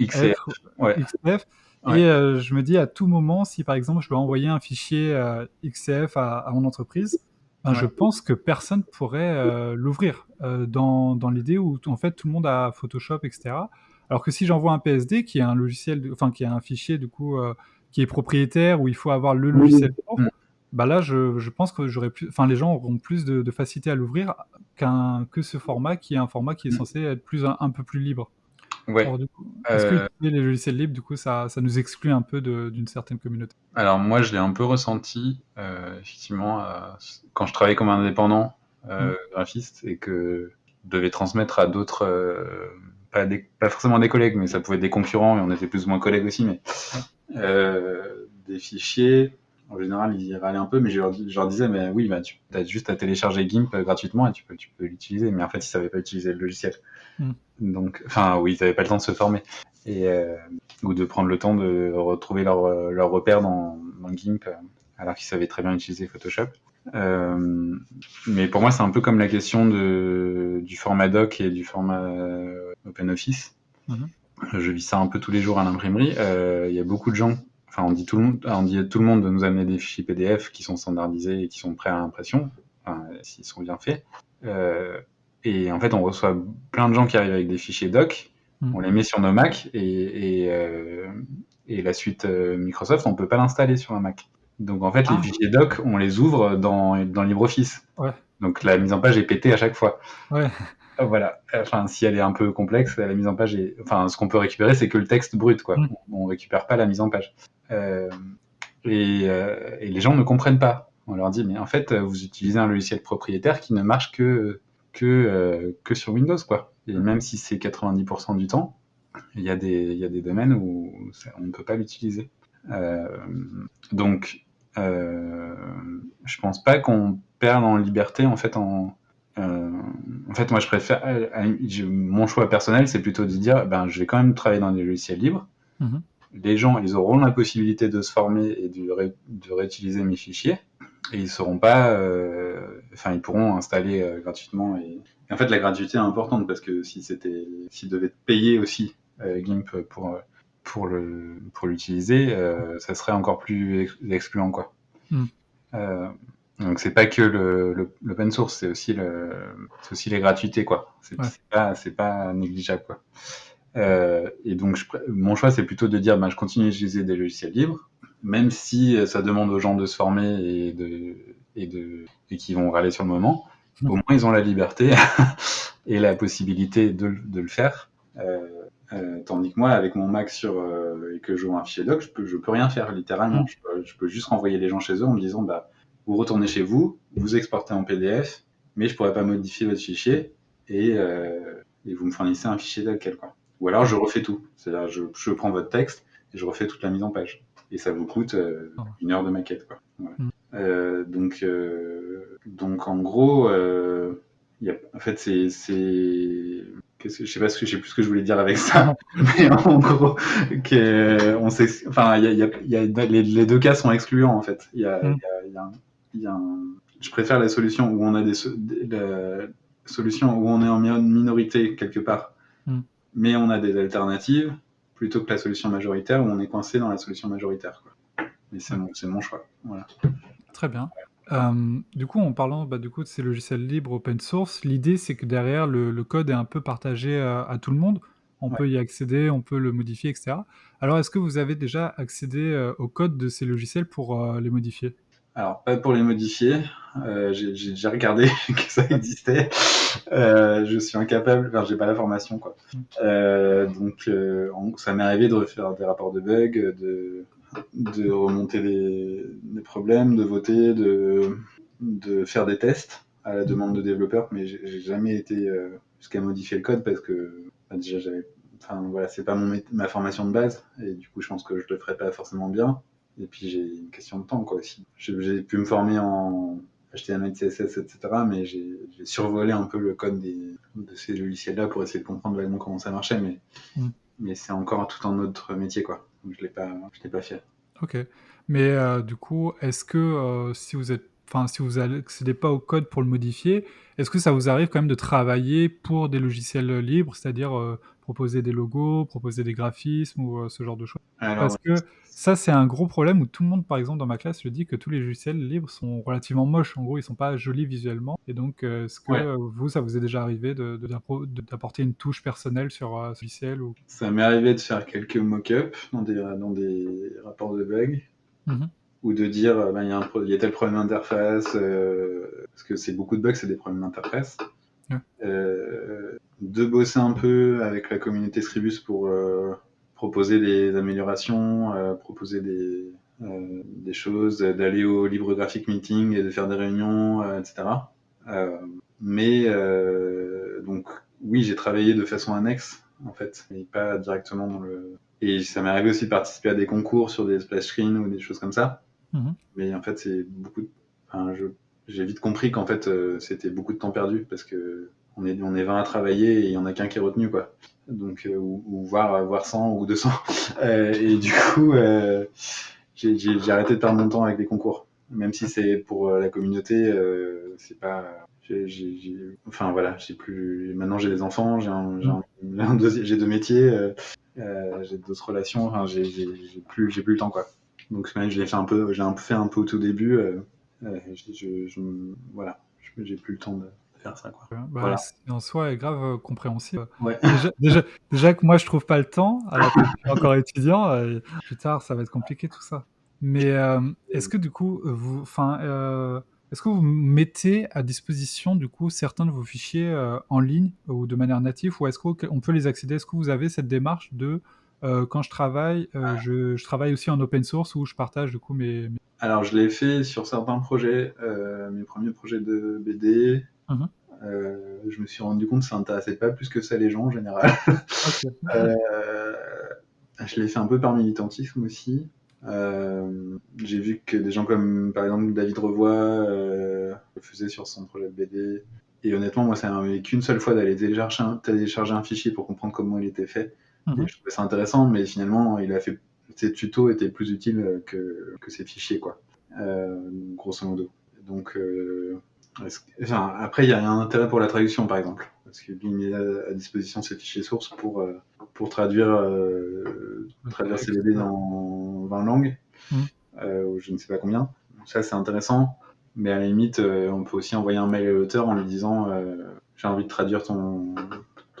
XF, Et euh, je me dis à tout moment, si par exemple je dois envoyer un fichier euh, XCF à, mon entreprise, ben, je pense que personne pourrait euh, l'ouvrir dans, dans l'idée où en fait tout le monde a Photoshop, etc. Alors que si j'envoie un PSD qui est un logiciel, enfin qui est un fichier du coup qui est propriétaire où il faut avoir le logiciel propre, bah là je, je pense que j'aurais plus, enfin les gens auront plus de, facilité à l'ouvrir qu'un que ce format qui est un format qui est mm. censé être plus un peu plus libre. Ouais. Est-ce que euh, les logiciels libres, du coup, ça, ça nous exclut un peu d'une certaine communauté Alors moi, je l'ai un peu ressenti, euh, effectivement, euh, quand je travaillais comme indépendant mmh. graphiste et que je devais transmettre à d'autres, pas, pas, forcément des collègues, mais ça pouvait être des concurrents et on était plus ou moins collègues aussi, mais des fichiers. En général, ils y râlaient un peu, mais je leur, disais, mais oui, bah, tu as juste à télécharger GIMP gratuitement et tu peux, tu peux l'utiliser. Mais en fait, ils ne savaient pas utiliser le logiciel. Hmm. Donc, enfin, oui, ils n'avaient pas le temps de se former et euh, ou de prendre le temps de retrouver leur, euh, leur repère dans, dans GIMP euh, alors qu'ils savaient très bien utiliser Photoshop. mais pour moi, c'est un peu comme la question de, du format doc et du format OpenOffice. Mhm. Je vis ça un peu tous les jours à l'imprimerie. Il y a beaucoup de gens, enfin, on dit tout le monde, on dit à tout le monde de nous amener des fichiers PDF qui sont standardisés et qui sont prêts à impression, s'ils sont bien faits. Et en fait, on reçoit plein de gens qui arrivent avec des fichiers doc, hmm. on les met sur nos Mac et, et, euh, et la suite euh, Microsoft, on peut pas l'installer sur un Mac. Donc en fait, les ah. fichiers doc, on les ouvre dans, dans LibreOffice. Ouais. Donc la mise en page est pétée à chaque fois. Ouais. Euh, voilà. Enfin, si elle est un peu complexe, la mise en page est. Enfin, ce qu'on peut récupérer, c'est que le texte brut, quoi. Hmm. On, récupère pas la mise en page. Euh, et, et, les gens ne comprennent pas. On leur dit, mais en fait, vous utilisez un logiciel propriétaire qui ne marche que que, euh, que sur Windows, quoi. Et même si c'est 90% du temps, il y, a des, y a des domaines où on ne peut pas l'utiliser. Euh, donc, euh, je pense pas qu'on perde en liberté, en fait, en, euh, fait, moi, je préfère. mon choix personnel, c'est plutôt de dire, ben, je vais quand même travailler dans des logiciels libres. Mhm. Les gens, ils auront la possibilité de se former et de, de réutiliser mes fichiers et ils seront pas, euh, enfin ils pourront installer euh, gratuitement. Et... en fait, la gratuité est importante parce que si c'était, s'ils devaient payer aussi euh, GIMP pour pour le pour l'utiliser, ça serait encore plus excluant quoi. Mm. donc c'est pas que le l'open source, c'est aussi le aussi les gratuités quoi. C'est pas c'est pas négligeable quoi. Et donc mon choix c'est plutôt de dire bah, je continue à utiliser des logiciels libres même si euh, ça demande aux gens de se former et de et de et qui vont râler sur le moment, au moins ils ont la liberté et la possibilité de, de le faire. Euh, euh, tandis que moi, avec mon Mac sur euh, et que je un fichier doc, je peux je peux rien faire littéralement. Je, peux, je, juste renvoyer les gens chez eux en me disant bah vous retournez chez vous, vous exportez en PDF, mais je pourrais pas modifier votre fichier et, euh, et vous me fournissez un fichier tel quel. Ou alors je refais tout. C'est-à-dire je, je prends votre texte et je refais toute la mise en page. Et ça vous coûte euh, Oh. une heure de maquette. Quoi. Voilà. Mm. Euh, donc, euh, donc en gros, il y a, en fait, c'est, c'est, qu'est-ce que, je sais pas ce que, je sais plus ce que je voulais dire avec ça, mais en gros, que, on sait, enfin, y a, y a, y a les, les deux cas sont excluants en fait. Il y a, Mm. il y a, un- je préfère la solution où on a des, la solution où on est en mi- minorité quelque part, Mm. Mais on a des alternatives plutôt que la solution majoritaire où on est coincé dans la solution majoritaire. Quoi. Mais c'est mon, choix. Voilà. Très bien. Euh, du coup, en parlant bah, du coup, de ces logiciels libres open source, l'idée c'est que derrière le, le code est un peu partagé à, à tout le monde. On Ouais. peut y accéder, on peut le modifier, etc. Alors, est-ce que vous avez déjà accédé euh, au code de ces logiciels pour euh, les modifier? Alors, pas pour les modifier. Euh, j'ai regardé que ça existait. Euh, je suis incapable, enfin, j'ai pas la formation, quoi. Euh, donc, euh, ça m'est arrivé de faire des rapports de bugs, de, remonter des, problèmes, de voter, de, faire des tests à la demande de développeurs, mais j'ai jamais été jusqu'à modifier le code parce que bah, déjà c'est pas ma formation de base et du coup je pense que je le ferais pas forcément bien. Et puis j'ai une question de temps quoi aussi. J'ai pu me former en HTML, CSS, etc. Mais j'ai j'ai survolé un peu le code des, de ces logiciels-là pour essayer de comprendre vaguement comment ça marchait, mais Mm. mais c'est encore tout un autre métier quoi. Donc je l'ai pas, je l'ai pas fait. Ok. Mais euh, du coup, est-ce que euh, si vous êtes, enfin, si vous n'accédez pas au code pour le modifier, est-ce que ça vous arrive quand même de travailler pour des logiciels libres, c'est-à-dire euh, proposer des logos, proposer des graphismes ou euh, ce genre de choses? Alors, Parce que ça, c'est un gros problème où tout le monde, par exemple, dans ma classe, je dis que tous les logiciels libres sont relativement moches. En gros, ils sont pas jolis visuellement. Et donc, euh, est-ce que Ouais. vous, ça vous est déjà arrivé de- de- d'apporter une touche personnelle sur ce logiciel ou... Ça m'est arrivé de faire quelques mock-ups dans des, dans des rapports de bugs Mhm. Ou de dire euh, ben, il y, pro- il y a tel problème d'interface, euh, parce que c'est beaucoup de bugs, c'est des problèmes d'interface. Ouais. Euh, de bosser un peu avec la communauté Scribus pour euh, proposer des améliorations, proposer des, des choses, d'aller au Libre Graphic Meeting et de faire des réunions, etc. Mais donc oui, j'ai travaillé de façon annexe en fait, mais pas directement dans le. Et ça m'est arrivé aussi de participer à des concours sur des splash screens ou des choses comme ça. Mhm. Mais en fait, c'est beaucoup. De... J'ai vite compris qu'en fait, euh, c'était beaucoup de temps perdu parce que on est on est 20 à travailler et il y en a qu'un qui est retenu quoi. Donc euh, ou, voire voire 100 ou 200. Euh, et du coup, euh, j'ai arrêté de perdre mon temps avec les concours, même si c'est pour la communauté, c'est pas. Enfin voilà, j'ai plus. Maintenant j'ai des enfants, j'ai deux métiers, j'ai d'autres relations. J'ai plus plus le temps quoi. Donc ouais, je l'ai fait un peu, j'ai un peu fait un peu au tout début. euh, euh, je, je- je- voilà, j'ai plus le temps de faire ça quoi. Bah, Voilà. c'est en soi est grave euh, compréhensible. Ouais. Déjà, déjà, déjà que moi je trouve pas le temps, alors que je suis encore étudiant, euh, plus tard ça va être compliqué tout ça. Mais est-ce que du coup, vous, enfin, est-ce que vous mettez à disposition du coup certains de vos fichiers en ligne ou de manière native, ou est-ce qu'on peut les accéder? Est-ce que vous avez cette démarche de euh, quand je travaille, euh, je, je travaille aussi en open source où je partage du coup mes, mes- Alors, je l'ai fait sur certains projets, euh, mes premiers projets de BD. Mhm. Je me suis rendu compte que ça n'intéressait pas plus que ça les gens en général. Je l'ai fait un peu par militantisme aussi. J'ai vu que des gens comme par exemple David Revoy le faisaient sur son projet de BD. Et honnêtement, moi, ça m'a qu'une seule fois d'aller télécharger, télécharger un fichier pour comprendre comment il était fait. Et je trouvais ça intéressant, mais finalement, il a fait ses tutos étaient plus utiles que, que ses fichiers, quoi. Euh, grosso modo. Donc, euh, enfin, après, il y a un intérêt pour la traduction, par exemple, parce qu'il met à, disposition ses fichiers sources pour, euh, pour traduire, euh, traduire ses BD dans 20 langues, Mhm. euh, ou je ne sais pas combien. Ça, c'est intéressant. Mais à la limite, euh, on peut aussi envoyer un mail à l'auteur en lui disant euh, J'ai envie de traduire ton,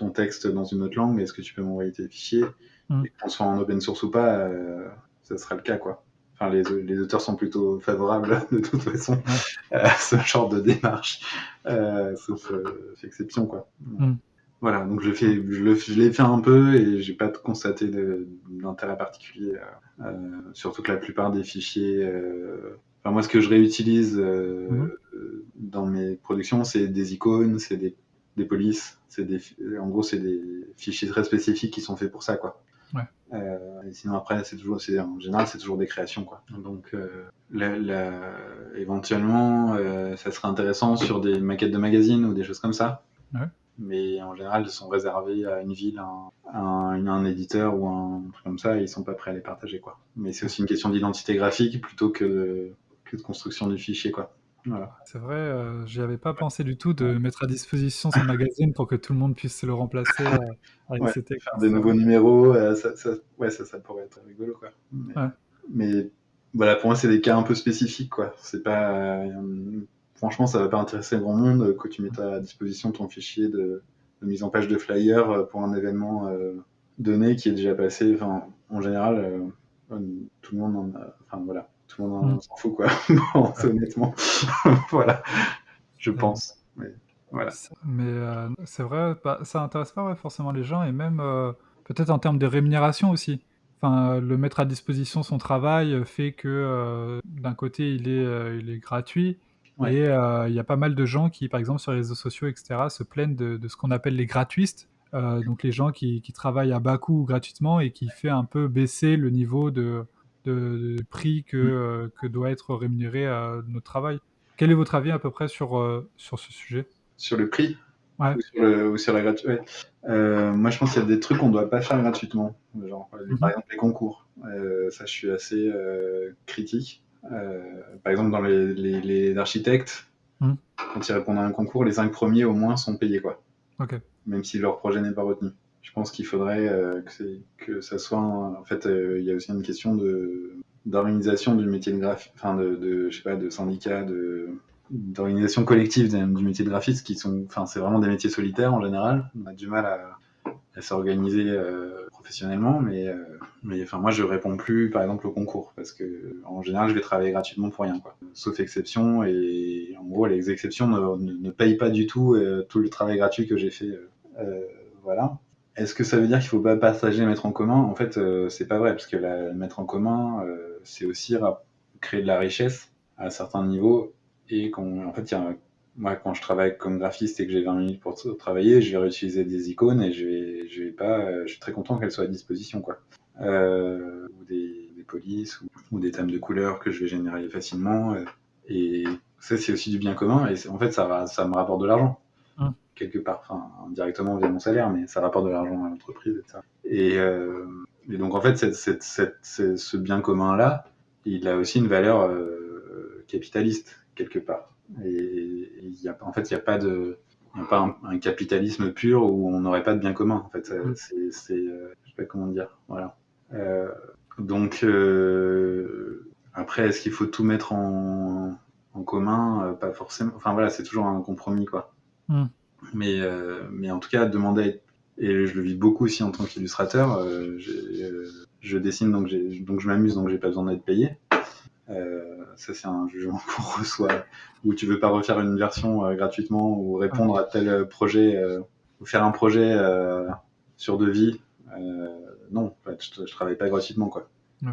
ton texte dans une autre langue, est-ce que tu peux m'envoyer tes fichiers Mm. Et qu'on soit en open source ou pas, euh, ça sera le cas. quoi. Enfin, les, les auteurs sont plutôt favorables de toute façon à ce genre de démarche, euh, sauf euh, exception. Quoi. Mm. Voilà, donc je, fais, je, l'ai fait un peu et j'ai pas constaté d'intérêt particulier. surtout que la plupart des fichiers Enfin, moi, ce que je réutilise euh, Mhm. dans mes productions, c'est des icônes, c'est des, des polices, c'est des, en gros, c'est des fichiers très spécifiques qui sont faits pour ça, quoi. Ouais. Euh, et sinon après, c'est toujours, c'est en général, c'est toujours des créations, quoi. Donc, euh, la- la- éventuellement, euh, ça serait intéressant sur des maquettes de magazines ou des choses comme ça. Ouais. Mais en général, elles sont réservées à une ville, à un, un éditeur ou un truc comme ça, et ils sont pas prêts à les partager, quoi. Mais c'est aussi une question d'identité graphique plutôt que de, que de construction du fichier, quoi. Voilà. C'est vrai, euh, j'y avais pas pensé du tout de mettre à disposition son magazine pour que tout le monde puisse le remplacer euh, avec Ouais, ces textes. Faire des nouveaux numéros, euh, ça, ça- ouais, ça, ça pourrait être rigolo, quoi. Mais, Ouais. mais, voilà, pour moi, c'est des cas un peu spécifiques, quoi. C'est pas, euh, franchement, ça va pas intéresser grand monde euh, que tu mettes à disposition ton fichier de, de mise en page de flyer euh, pour un événement euh, donné qui est déjà passé. Enfin, en général, euh, euh, tout le monde en a, enfin voilà, tout le monde en Mm. s'en fout, quoi. Bon, honnêtement, voilà, je pense. Mais, voilà. C'est- Mais euh, c'est vrai, bah, ça intéresse pas ouais, forcément les gens et même euh, peut-être en termes de rémunération aussi. Enfin, euh, le mettre à disposition son travail fait que euh, d'un côté il est, il est gratuit Ouais. et il y a pas mal de gens qui, par exemple sur les réseaux sociaux, etc., se plaignent de, de ce qu'on appelle les gratuistes. Euh, donc les gens qui, qui travaillent à bas coût gratuitement et qui fait un peu baisser le niveau de, de, de prix que, euh, que doit être rémunéré euh, notre travail. Quel est votre avis à peu près sur, euh, sur ce sujet? Sur le prix? Ouais. ou, sur le- ou sur la gratuité? Moi, je pense qu'il y a des trucs qu'on doit pas faire gratuitement. Genre, euh, Mhm. par exemple, les concours. Euh, ça, je suis assez euh, critique. Euh, par exemple, dans les, les, les architectes, Mhm. quand ils répondent à un concours, les cinq premiers au moins sont payés, quoi. Ok. Même si leur projet n'est pas retenu. Je pense qu'il faudrait euh, que, ça soit. En fait, euh, il y a aussi une question d'organisation du métier de graphiste, enfin de, de, sais pas, de syndicats, d'organisation collective du métier de graphiste qui sont, enfin, c'est vraiment des métiers solitaires en général. On a du mal à, à s'organiser euh, professionnellement, mais, enfin, moi, je réponds plus, par exemple, au concours parce que en général, je vais travailler gratuitement pour rien, quoi. Sauf exception, et en gros, les exceptions ne, payent pas du tout tout le travail gratuit que j'ai fait. voilà. Est-ce que ça veut dire qu'il faut pas partager, mettre en commun? En fait, euh, c'est pas vrai, parce que mettre en commun, euh, c'est aussi créer de la richesse à certains niveaux. Et en fait, moi, quand je travaille comme graphiste et que j'ai 20 minutes pour travailler, je vais réutiliser des icônes et je vais, pas, euh, je suis très content qu'elles soient à disposition, quoi. Euh, ou des, polices ou, des thèmes de couleurs que je vais générer facilement. et ça, c'est aussi du bien commun. Et en fait, ça, me rapporte de l'argent. Quelque part, enfin indirectement via mon salaire, mais ça rapporte de l'argent à l'entreprise et ça. Et, euh, et donc en fait, cette, cette, cette- ce- bien commun là, il a aussi une valeur euh, capitaliste quelque part. Et il y a, en fait, il n'y a pas de, il y a pas un, un capitalisme pur où on n'aurait pas de bien commun. En fait, Mm. c'est, euh, je sais pas comment dire, voilà. Euh, donc euh, après, est-ce qu'il faut tout mettre en, en commun? Pas forcément. Enfin voilà, c'est toujours un compromis quoi. Mm. Mais, euh, mais en tout cas, demander à être- et je le vis beaucoup aussi en tant qu'illustrateur. euh, euh, je dessine donc, donc je m'amuse donc j'ai pas besoin d'être payé. Euh, ça c'est un jugement qu'on reçoit où tu veux pas refaire une version gratuitement ou répondre à tel projet ou faire un projet sur devis. Non, en fait, je, je travaille pas gratuitement quoi.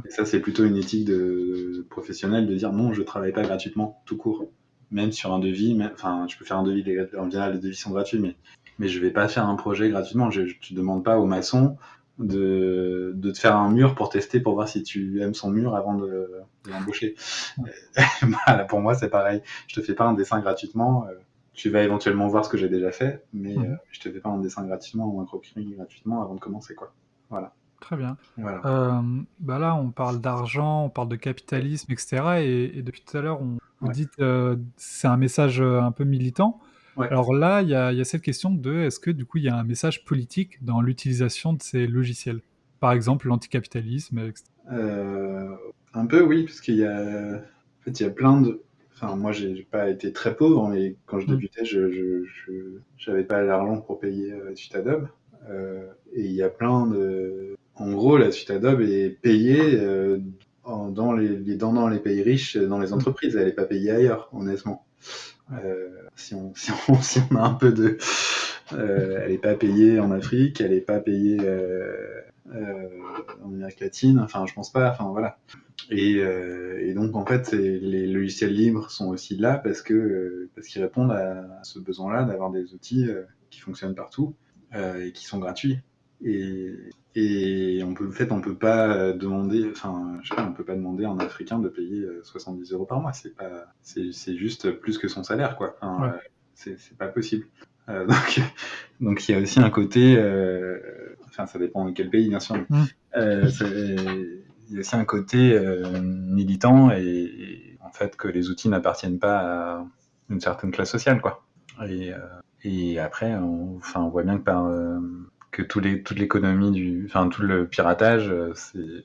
Et ça c'est plutôt une éthique de professionnelle de dire non, je travaille pas gratuitement tout court. Même sur un devis, enfin, je peux faire un devis, en général les devis sont gratuits, mais mais je vais pas faire un projet gratuitement. Je, je- tu demandes pas au maçon de, de te faire un mur pour tester pour voir si tu aimes son mur avant de, de l'embaucher. Voilà, pour moi, c'est pareil. Je te fais pas un dessin gratuitement. euh, tu vas éventuellement voir ce que j'ai déjà fait, mais Mhm. euh, je te fais pas un dessin gratuitement ou un croquis gratuitement avant de commencer, quoi. Voilà. Très bien. Voilà. Euh, bah là, on parle d'argent, on parle de capitalisme, etc. Et, et depuis tout à l'heure, on vous Ouais. dites euh, c'est un message euh, un peu militant. Ouais. Alors là, il y a, il y a cette question de est-ce que du coup il y a un message politique dans l'utilisation de ces logiciels? Par exemple, l'anticapitalisme, etc. Euh, un peu, oui, parce qu'il y a, en fait, il y a plein de. Enfin, moi, j'ai j'ai pas été très pauvre, mais quand je Mm. débutais, je, je, je j'avais pas l'argent pour payer euh, la suite Adobe. Euh, et il y a plein de. En gros, la suite Adobe est payée euh, en- dans les, les dans, dans les pays riches, dans les entreprises. Elle est pas payée ailleurs, honnêtement. Euh, si on si on si on a un peu de, euh, elle est pas payée en Afrique, elle est pas payée. Euh, euh, en Amérique latine, enfin je pense pas, enfin voilà. Et, et, donc en fait, les logiciels libres sont aussi là parce que parce qu'ils répondent à ce besoin-là d'avoir des outils qui fonctionnent partout et qui sont gratuits. Et, et on peut, en fait, on peut pas demander, enfin, je sais pas, on peut pas demander à un Africain de payer 70 euros par mois. C'est pas, c'est juste plus que son salaire, quoi. Enfin, c'est pas possible. Euh, donc, donc il y a aussi un côté, euh, enfin ça dépend de quel pays bien sûr. Mm. Euh, il y a aussi un côté militant et, en fait que les outils n'appartiennent pas à une certaine classe sociale quoi. Et, et après, on, enfin, on voit bien que par que les, toute l'économie du, enfin tout le piratage,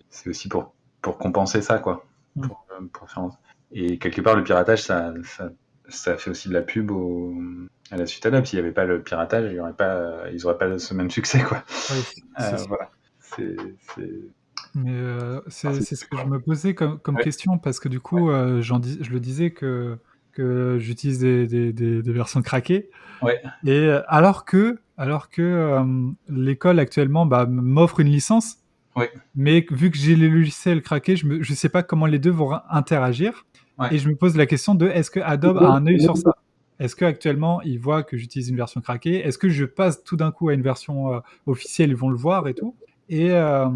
c'est aussi pour pour compenser ça quoi. Mm. Pour, pour faire... Et quelque part, le piratage, ça, ça ça fait aussi de la pub au, à la suite Adobe. S'il n'y avait pas le piratage, il y aurait pas, ils n'auraient pas ce même succès. Quoi. Euh, voilà. C'est, Mais euh, c'est, ce que je me posais comme, comme question, parce que du coup, euh, dis, je le disais que, que j'utilise des, des, des, versions craquées. Ouais. Et alors que, alors que l'école actuellement bah, m'offre une licence, mais vu que j'ai les logiciels craqués, je ne sais pas comment les deux vont interagir. Et je me pose la question de est-ce que Adobe a un œil sur ça? Est-ce qu'actuellement, ils voient que j'utilise une version craquée? Est-ce que je passe tout d'un coup à une version euh, officielle Ils vont le voir et tout? Et, euh,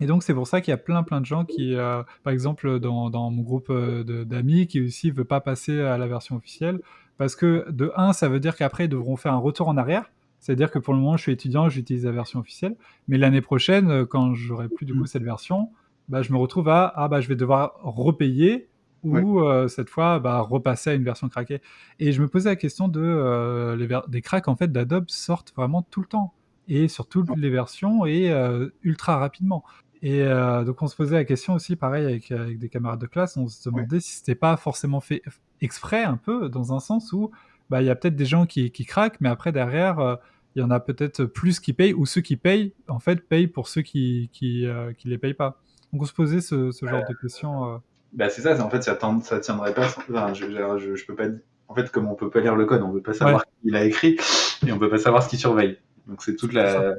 et donc, c'est pour ça qu'il y a plein, plein de gens qui, euh, par exemple, dans, dans mon groupe d'amis, qui aussi ne veulent pas passer à la version officielle. Parce que, de un, ça veut dire qu'après, ils devront faire un retour en arrière. C'est-à-dire que pour le moment, je suis étudiant, j'utilise la version officielle. Mais l'année prochaine, quand j'aurai plus du coup cette version, bah, je me retrouve à ah bah je vais devoir repayer ou euh, cette fois bah, repasser à une version craquée. Et je me posais la question de euh, les des cracks en fait d'Adobe sortent vraiment tout le temps et sur toutes les versions et euh, ultra rapidement. Et donc on se posait la question aussi, pareil avec, avec des camarades de classe, on se demandait si c'était pas forcément fait exprès un peu, dans un sens où bah, il y a peut-être des gens qui, qui, craquent, mais après derrière il y en a peut-être plus qui payent, ou ceux qui payent, en fait, payent pour ceux qui qui, qui les payent pas. Donc on se posait ce, ce genre de questions. Bah c'est ça, en fait ça, ça tiendrait pas. Enfin, je, je, je, peux pas. En fait, comme on peut pas lire le code, on peut pas savoir qui il a écrit et on peut pas savoir ce qu'il surveille. Donc c'est toute la.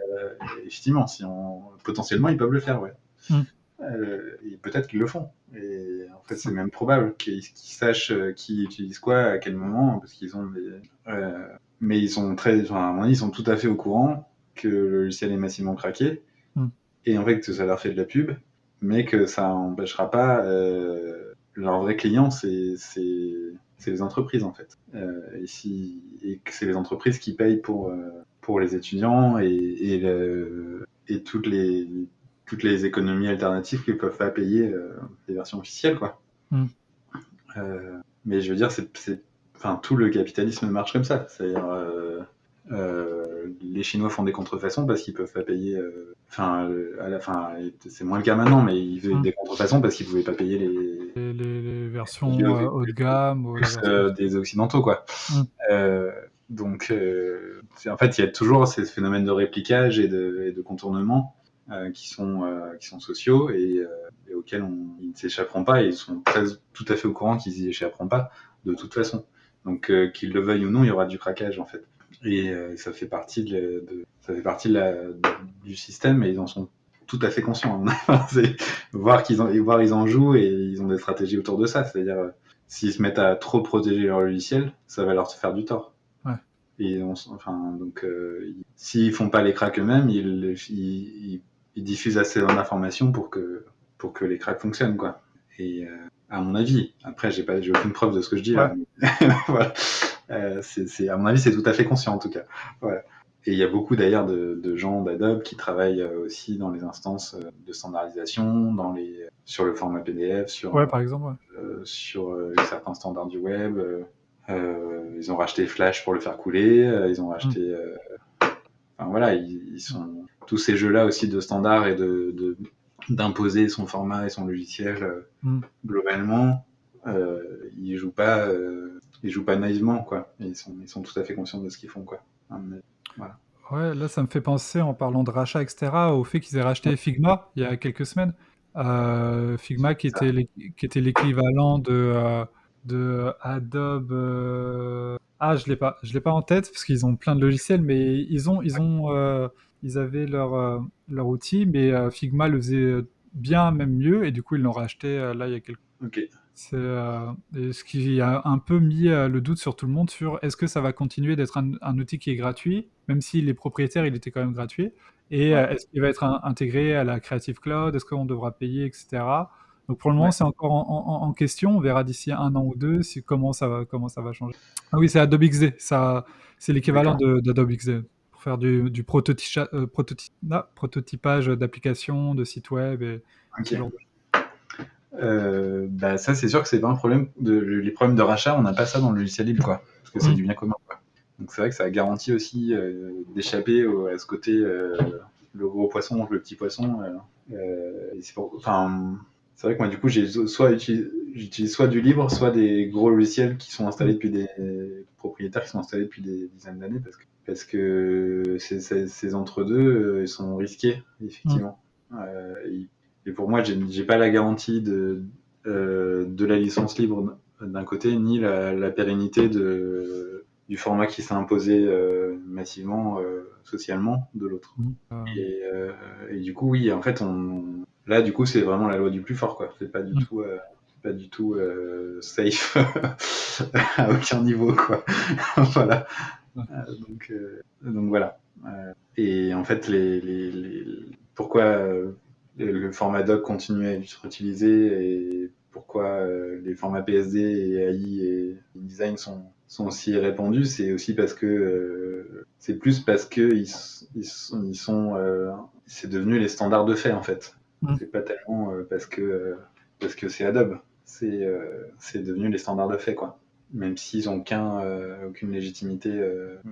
Effectivement, si on potentiellement ils peuvent le faire, ouais. Mm. Euh, et peut-être qu'ils le font. Et en fait, c'est même probable qu'ils sachent euh, qui utilise quoi, à quel moment, parce qu'ils ont des. Euh, mais ils sont très. Enfin, ils sont tout à fait au courant que le logiciel est massivement craqué. Mm. Et en fait, que ça leur fait de la pub mais que ça n'empêchera pas euh, leur vrai client, c'est les entreprises en fait. Euh, et, si, et que c'est les entreprises qui payent pour, euh, pour les étudiants et, et, le, et, toutes, les, toutes les économies alternatives qu'ils peuvent pas payer euh, les versions officielles. Quoi. Mm. Euh, mais je veux dire, c'est, enfin, tout le capitalisme marche comme ça. C'est-à-dire, euh, les Chinois font des contrefaçons parce qu'ils peuvent pas payer. Euh, enfin, à la fin, c'est moins le cas maintenant, mais ils faisaient hum. des contrefaçons parce qu'ils pouvaient pas payer les, les, versions haut de gamme, des occidentaux, quoi. Hum. Donc, en fait, il y a toujours ces phénomènes de réplicage et de, de contournement qui sont qui sont sociaux et, auxquels on, ils ne s'échapperont pas. Et ils sont très, tout à fait au courant qu'ils y échapperont pas de toute façon. Donc, qu'ils le veuillent ou non, il y aura du craquage en fait. Et euh, ça fait partie, de, ça fait partie de la, du système et ils en sont tout à fait conscients. voir qu'ils en, voir ils en jouent et ils ont des stratégies autour de ça. C'est-à-dire, euh, s'ils se mettent à trop protéger leur logiciel, ça va leur faire du tort. Ouais. Et enfin, donc, euh, s'ils font pas les cracks eux-mêmes, ils, ils, ils, diffusent assez d'informations pour que, pour que les cracks fonctionnent, quoi. Et à mon avis, après, j'ai pas, j'ai aucune preuve de ce que je dis là. voilà. Euh, c'est, à mon avis, c'est tout à fait conscient en tout cas. Et il y a beaucoup d'ailleurs de, de, gens d'Adobe qui travaillent euh, aussi dans les instances euh, de standardisation, dans les, sur le format PDF, sur, ouais, par exemple, sur certains standards du web. Ils ont racheté Flash pour le faire couler. ils ont racheté. Mm. Enfin voilà, ils, sont tous ces jeux-là aussi de standards et de, d'imposer son format et son logiciel mm. globalement. Euh, ils jouent pas ils jouent pas naïvement, quoi. Ils sont, ils sont tout à fait conscients de ce qu'ils font, quoi. Voilà. Ouais, là, ça me fait penser, en parlant de rachat, etc., au fait qu'ils aient racheté Figma il y a quelques semaines. Euh, Figma qui était, qui était l'équivalent de, euh, de Adobe. Euh, ah, je l'ai pas, je l'ai pas en tête parce qu'ils ont plein de logiciels, mais ils ont, ils ont, ils avaient leur, leur outil, mais Figma le faisait bien, même mieux, et du coup, ils l'ont racheté là il y a quelques. Ok. C'est ce qui a un peu mis le doute sur tout le monde sur est-ce que ça va continuer d'être un, outil qui est gratuit, même si les propriétaires, il était quand même gratuit, et est-ce qu'il va être intégré à la Creative Cloud, est-ce qu'on devra payer, etc. Donc pour le moment, c'est encore en, question. On verra d'ici un an ou deux si, comment, ça va, comment ça va changer. Ah oui, c'est Adobe XD. Ça, c'est l'équivalent d'Adobe XD pour faire du, du euh, ah, prototypage d'applications, de sites web et euh, bah ça, c'est sûr que c'est pas un problème. De, les problèmes de rachat, on n'a pas ça dans le logiciel libre, quoi. Parce que c'est mm. du bien commun, quoi. Donc c'est vrai que ça garantit aussi euh, d'échapper à ce côté le gros poisson le petit poisson. enfin, c'est vrai que moi, du coup, j'ai soit j'utilise soit du libre, soit des gros logiciels qui sont installés depuis des propriétaires qui sont installés depuis des dizaines d'années parce que, parce que ces, entre-deux, euh, ils sont risqués, effectivement. Euh, et, pour moi, j'ai pas la garantie de, euh, de la licence libre d'un côté, ni la, pérennité de, du format qui s'est imposé massivement socialement de l'autre. Mmh. Et, et, du coup, oui, en fait, on, Là, du coup, c'est vraiment la loi du plus fort, quoi. C'est pas du mm. tout, euh, pas du tout euh, safe à aucun niveau, quoi. voilà. Euh, donc, donc voilà. et en fait, les, les, les... pourquoi le format doc continue à être utilisé et pourquoi les formats PSD et AI et design sont, sont aussi répandus, c'est aussi parce que c'est plus parce que ils, ils, ils sont, c'est devenu les standards de fait en fait. Mm. C'est pas tellement euh, parce que euh, parce que c'est Adobe. C'est euh, c'est devenu les standards de fait quoi. Même s'ils ont aucun, aucune légitimité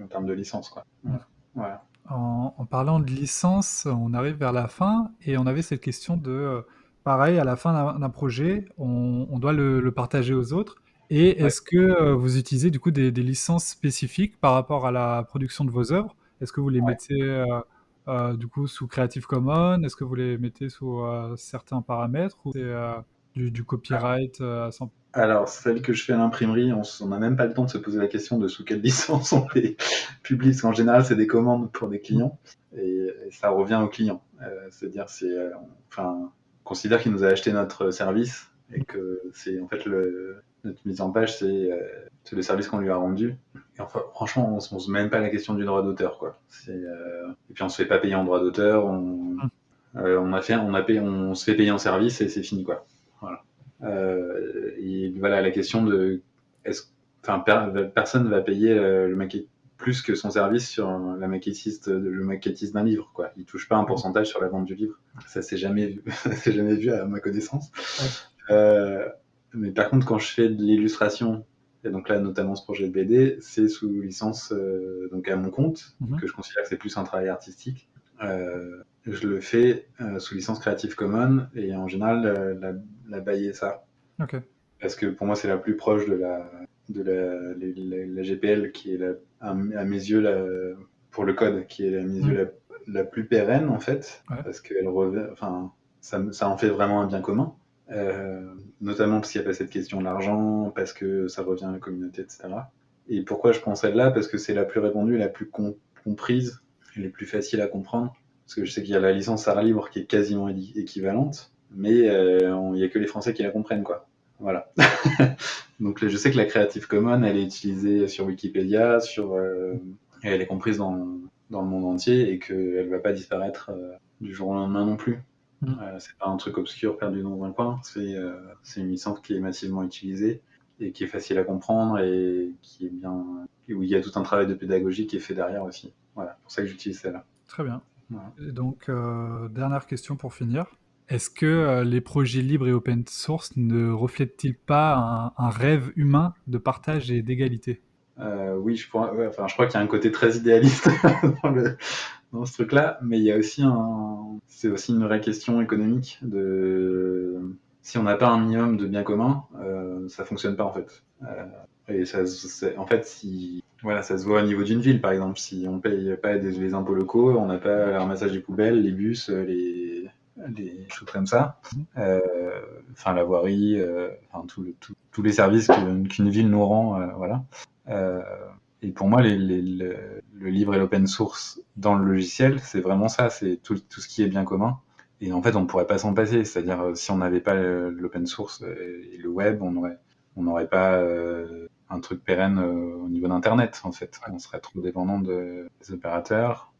en termes de licence quoi. Mm. Voilà. En, parlant de licence, on arrive vers la fin et on avait cette question de, pareil, à la fin d'un projet, on, doit le, partager aux autres. Et est-ce que vous utilisez du coup des, licences spécifiques par rapport à la production de vos œuvres? Est-ce que vous les mettez euh, du coup sous Creative Commons Est-ce que vous les mettez sous euh, certains paramètres ou c'est euh, du, copyright à 100% alors, celle que je fais à l'imprimerie, on n'a même pas le temps de se poser la question de sous quelle licence on les publie, parce qu'en général, c'est des commandes pour des clients, et, ça revient au client. C'est-à-dire, c'est, enfin, on considère qu'il nous a acheté notre service, et que c'est en fait notre mise en page, c'est le service qu'on lui a rendu. Et enfin, franchement, on, ne se même pas la question du droit d'auteur, quoi. Euh... Et puis on se fait pas payer en droit d'auteur, on, hum. euh, on a fait, on a payé, on se fait payer en service et c'est fini, quoi. Voilà. Euh, et voilà la question de, est-ce, enfin, per, personne va payer le, maquette plus que son service sur la maquettiste, le maquettiste d'un livre, quoi. Il touche pas un pourcentage sur la vente du livre. Ça s'est jamais vu, c'est jamais vu à ma connaissance. Mais par contre, quand je fais de l'illustration et donc là, notamment ce projet de BD, c'est sous licence euh, donc à mon compte, mhm. que je considère que c'est plus un travail artistique. Euh, je le fais euh, sous licence Creative Commons et en général la, la bailler ça. Parce que pour moi, c'est la plus proche de la, de la, la, GPL qui est la, à, mes yeux la, pour le code, qui est à mes yeux mhm. la, plus pérenne en fait, parce que enfin, ça, ça en fait vraiment un bien commun. Euh, notamment parce qu'il n'y a pas cette question de l'argent, parce que ça revient à la communauté, etc. Et pourquoi je prends celle-là? Parce que c'est la plus répandue, la plus comprise, la plus facile à comprendre. Parce que je sais qu'il y a la licence art libre qui est quasiment équivalente, mais euh, il n'y a que les Français qui la comprennent, quoi. Voilà. Donc je sais que la Creative Commons, elle est utilisée sur Wikipédia, sur, euh, et elle est comprise dans, dans, le monde entier et qu'elle ne va pas disparaître du jour au lendemain non plus. Mm. Euh, c'est pas un truc obscur perdu dans un coin, c'est euh, une licence qui est massivement utilisée et qui est facile à comprendre et qui est bien où il y a tout un travail de pédagogie qui est fait derrière aussi. Voilà, pour ça que j'utilise celle-là. Très bien. Et donc, euh, dernière question pour finir. Est-ce que les projets libres et open source ne reflètent-ils pas un, rêve humain de partage et d'égalité? Oui, je, crois qu'il y a un côté très idéaliste dans ce truc-là, mais il y a aussi un, c'est aussi une vraie question économique de si on n'a pas un minimum de biens communs, euh, ça fonctionne pas en fait. Euh, et ça, en fait, si voilà, ça se voit au niveau d'une ville par exemple, si on paye pas des, les impôts locaux, on n'a pas le des poubelles, les bus, les des choses comme ça, euh, enfin la voirie, euh, enfin tous les services qu'une ville nous rend, euh, voilà. Et pour moi, les, le, libre et l'open source dans le logiciel, c'est vraiment ça, c'est tout, ce qui est bien commun. et en fait, on ne pourrait pas s'en passer. C'est-à-dire, euh, si on n'avait pas l'open source et le web, on n'aurait pas euh, un truc pérenne euh, au niveau d'Internet, en fait. On serait trop dépendant de, des opérateurs.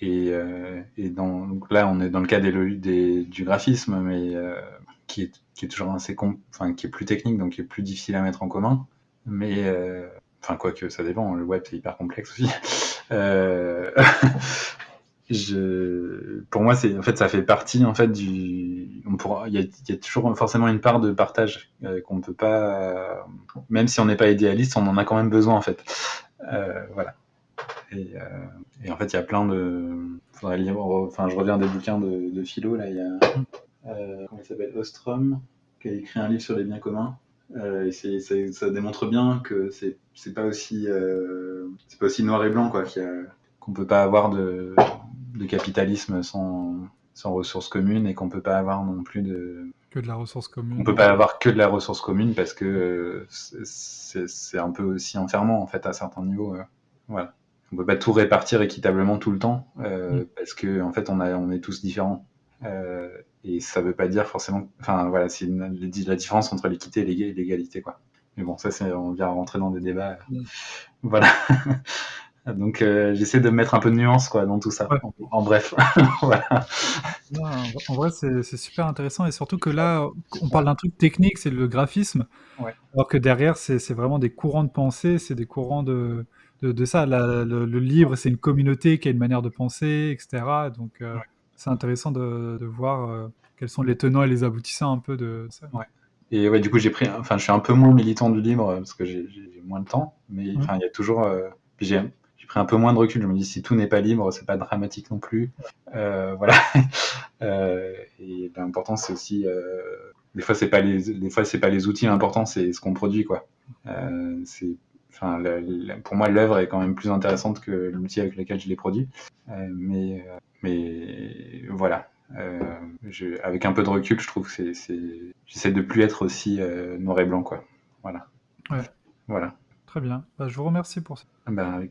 et, donc là, on est dans le cas du graphisme, mais qui, est, qui est toujours assez enfin, qui est plus technique, donc qui est plus difficile à mettre en commun. Mais enfin, quoi que ça dépend, le web c'est hyper complexe aussi. je, pour moi, c'est en fait, ça fait partie en fait du. Il y, a, toujours forcément une part de partage euh, qu'on ne peut pas, même si on n'est pas idéaliste, on en a quand même besoin en fait. Euh, voilà. Et, euh, en fait, il y a plein de. Enfin, je reviens des bouquins de, philo là. Il y a comment il s'appelle Ostrom qui a écrit un livre sur les biens communs. Euh, et ça démontre bien que c'est, pas aussi c'est pas aussi noir et blanc quoi. Qu'on peut pas avoir de, de capitalisme sans, sans ressources communes et qu'on peut pas avoir non plus de que de la ressource commune. On peut pas avoir que de la ressource commune parce que euh, c'est un peu aussi enfermant en fait à certains niveaux. Euh, voilà. On peut pas tout répartir équitablement tout le temps euh, mm. parce que en fait on a on est tous différents. Et ça veut pas dire forcément. Enfin voilà, c'est la différence entre l'équité et l'égalité quoi. Mais bon, ça on vient rentrer dans des débats. Mm. Voilà. Donc euh, j'essaie de mettre un peu de nuance quoi dans tout ça. En, bref, voilà. en vrai c'est super intéressant et surtout que là on parle d'un truc technique, c'est le graphisme, alors que derrière c'est vraiment des courants de pensée, c'est des courants de, de, ça. le, livre c'est une communauté qui a une manière de penser, etc. Donc euh, c'est intéressant de, de voir euh, quels sont les tenants et les aboutissants un peu de ça. Et ouais, du coup j'ai pris, enfin je suis un peu moins militant du livre parce que j'ai moins de temps, mais enfin il y a toujours, j'ai un peu moins de recul. Je me dis si tout n'est pas libre, c'est pas dramatique non plus. Euh, voilà. Euh, et l'important c'est aussi, euh, des fois c'est pas les, des fois c'est pas les outils, l'important c'est ce qu'on produit quoi. c'est, enfin, pour moi l'œuvre est quand même plus intéressante que l'outil avec lequel je l'ai produit. mais, mais voilà. Je, avec un peu de recul, je trouve que c'est, j'essaie de plus être aussi noir et blanc quoi. Voilà. Ouais. Voilà. Très bien. Bah, je vous remercie pour ça. Ben, avec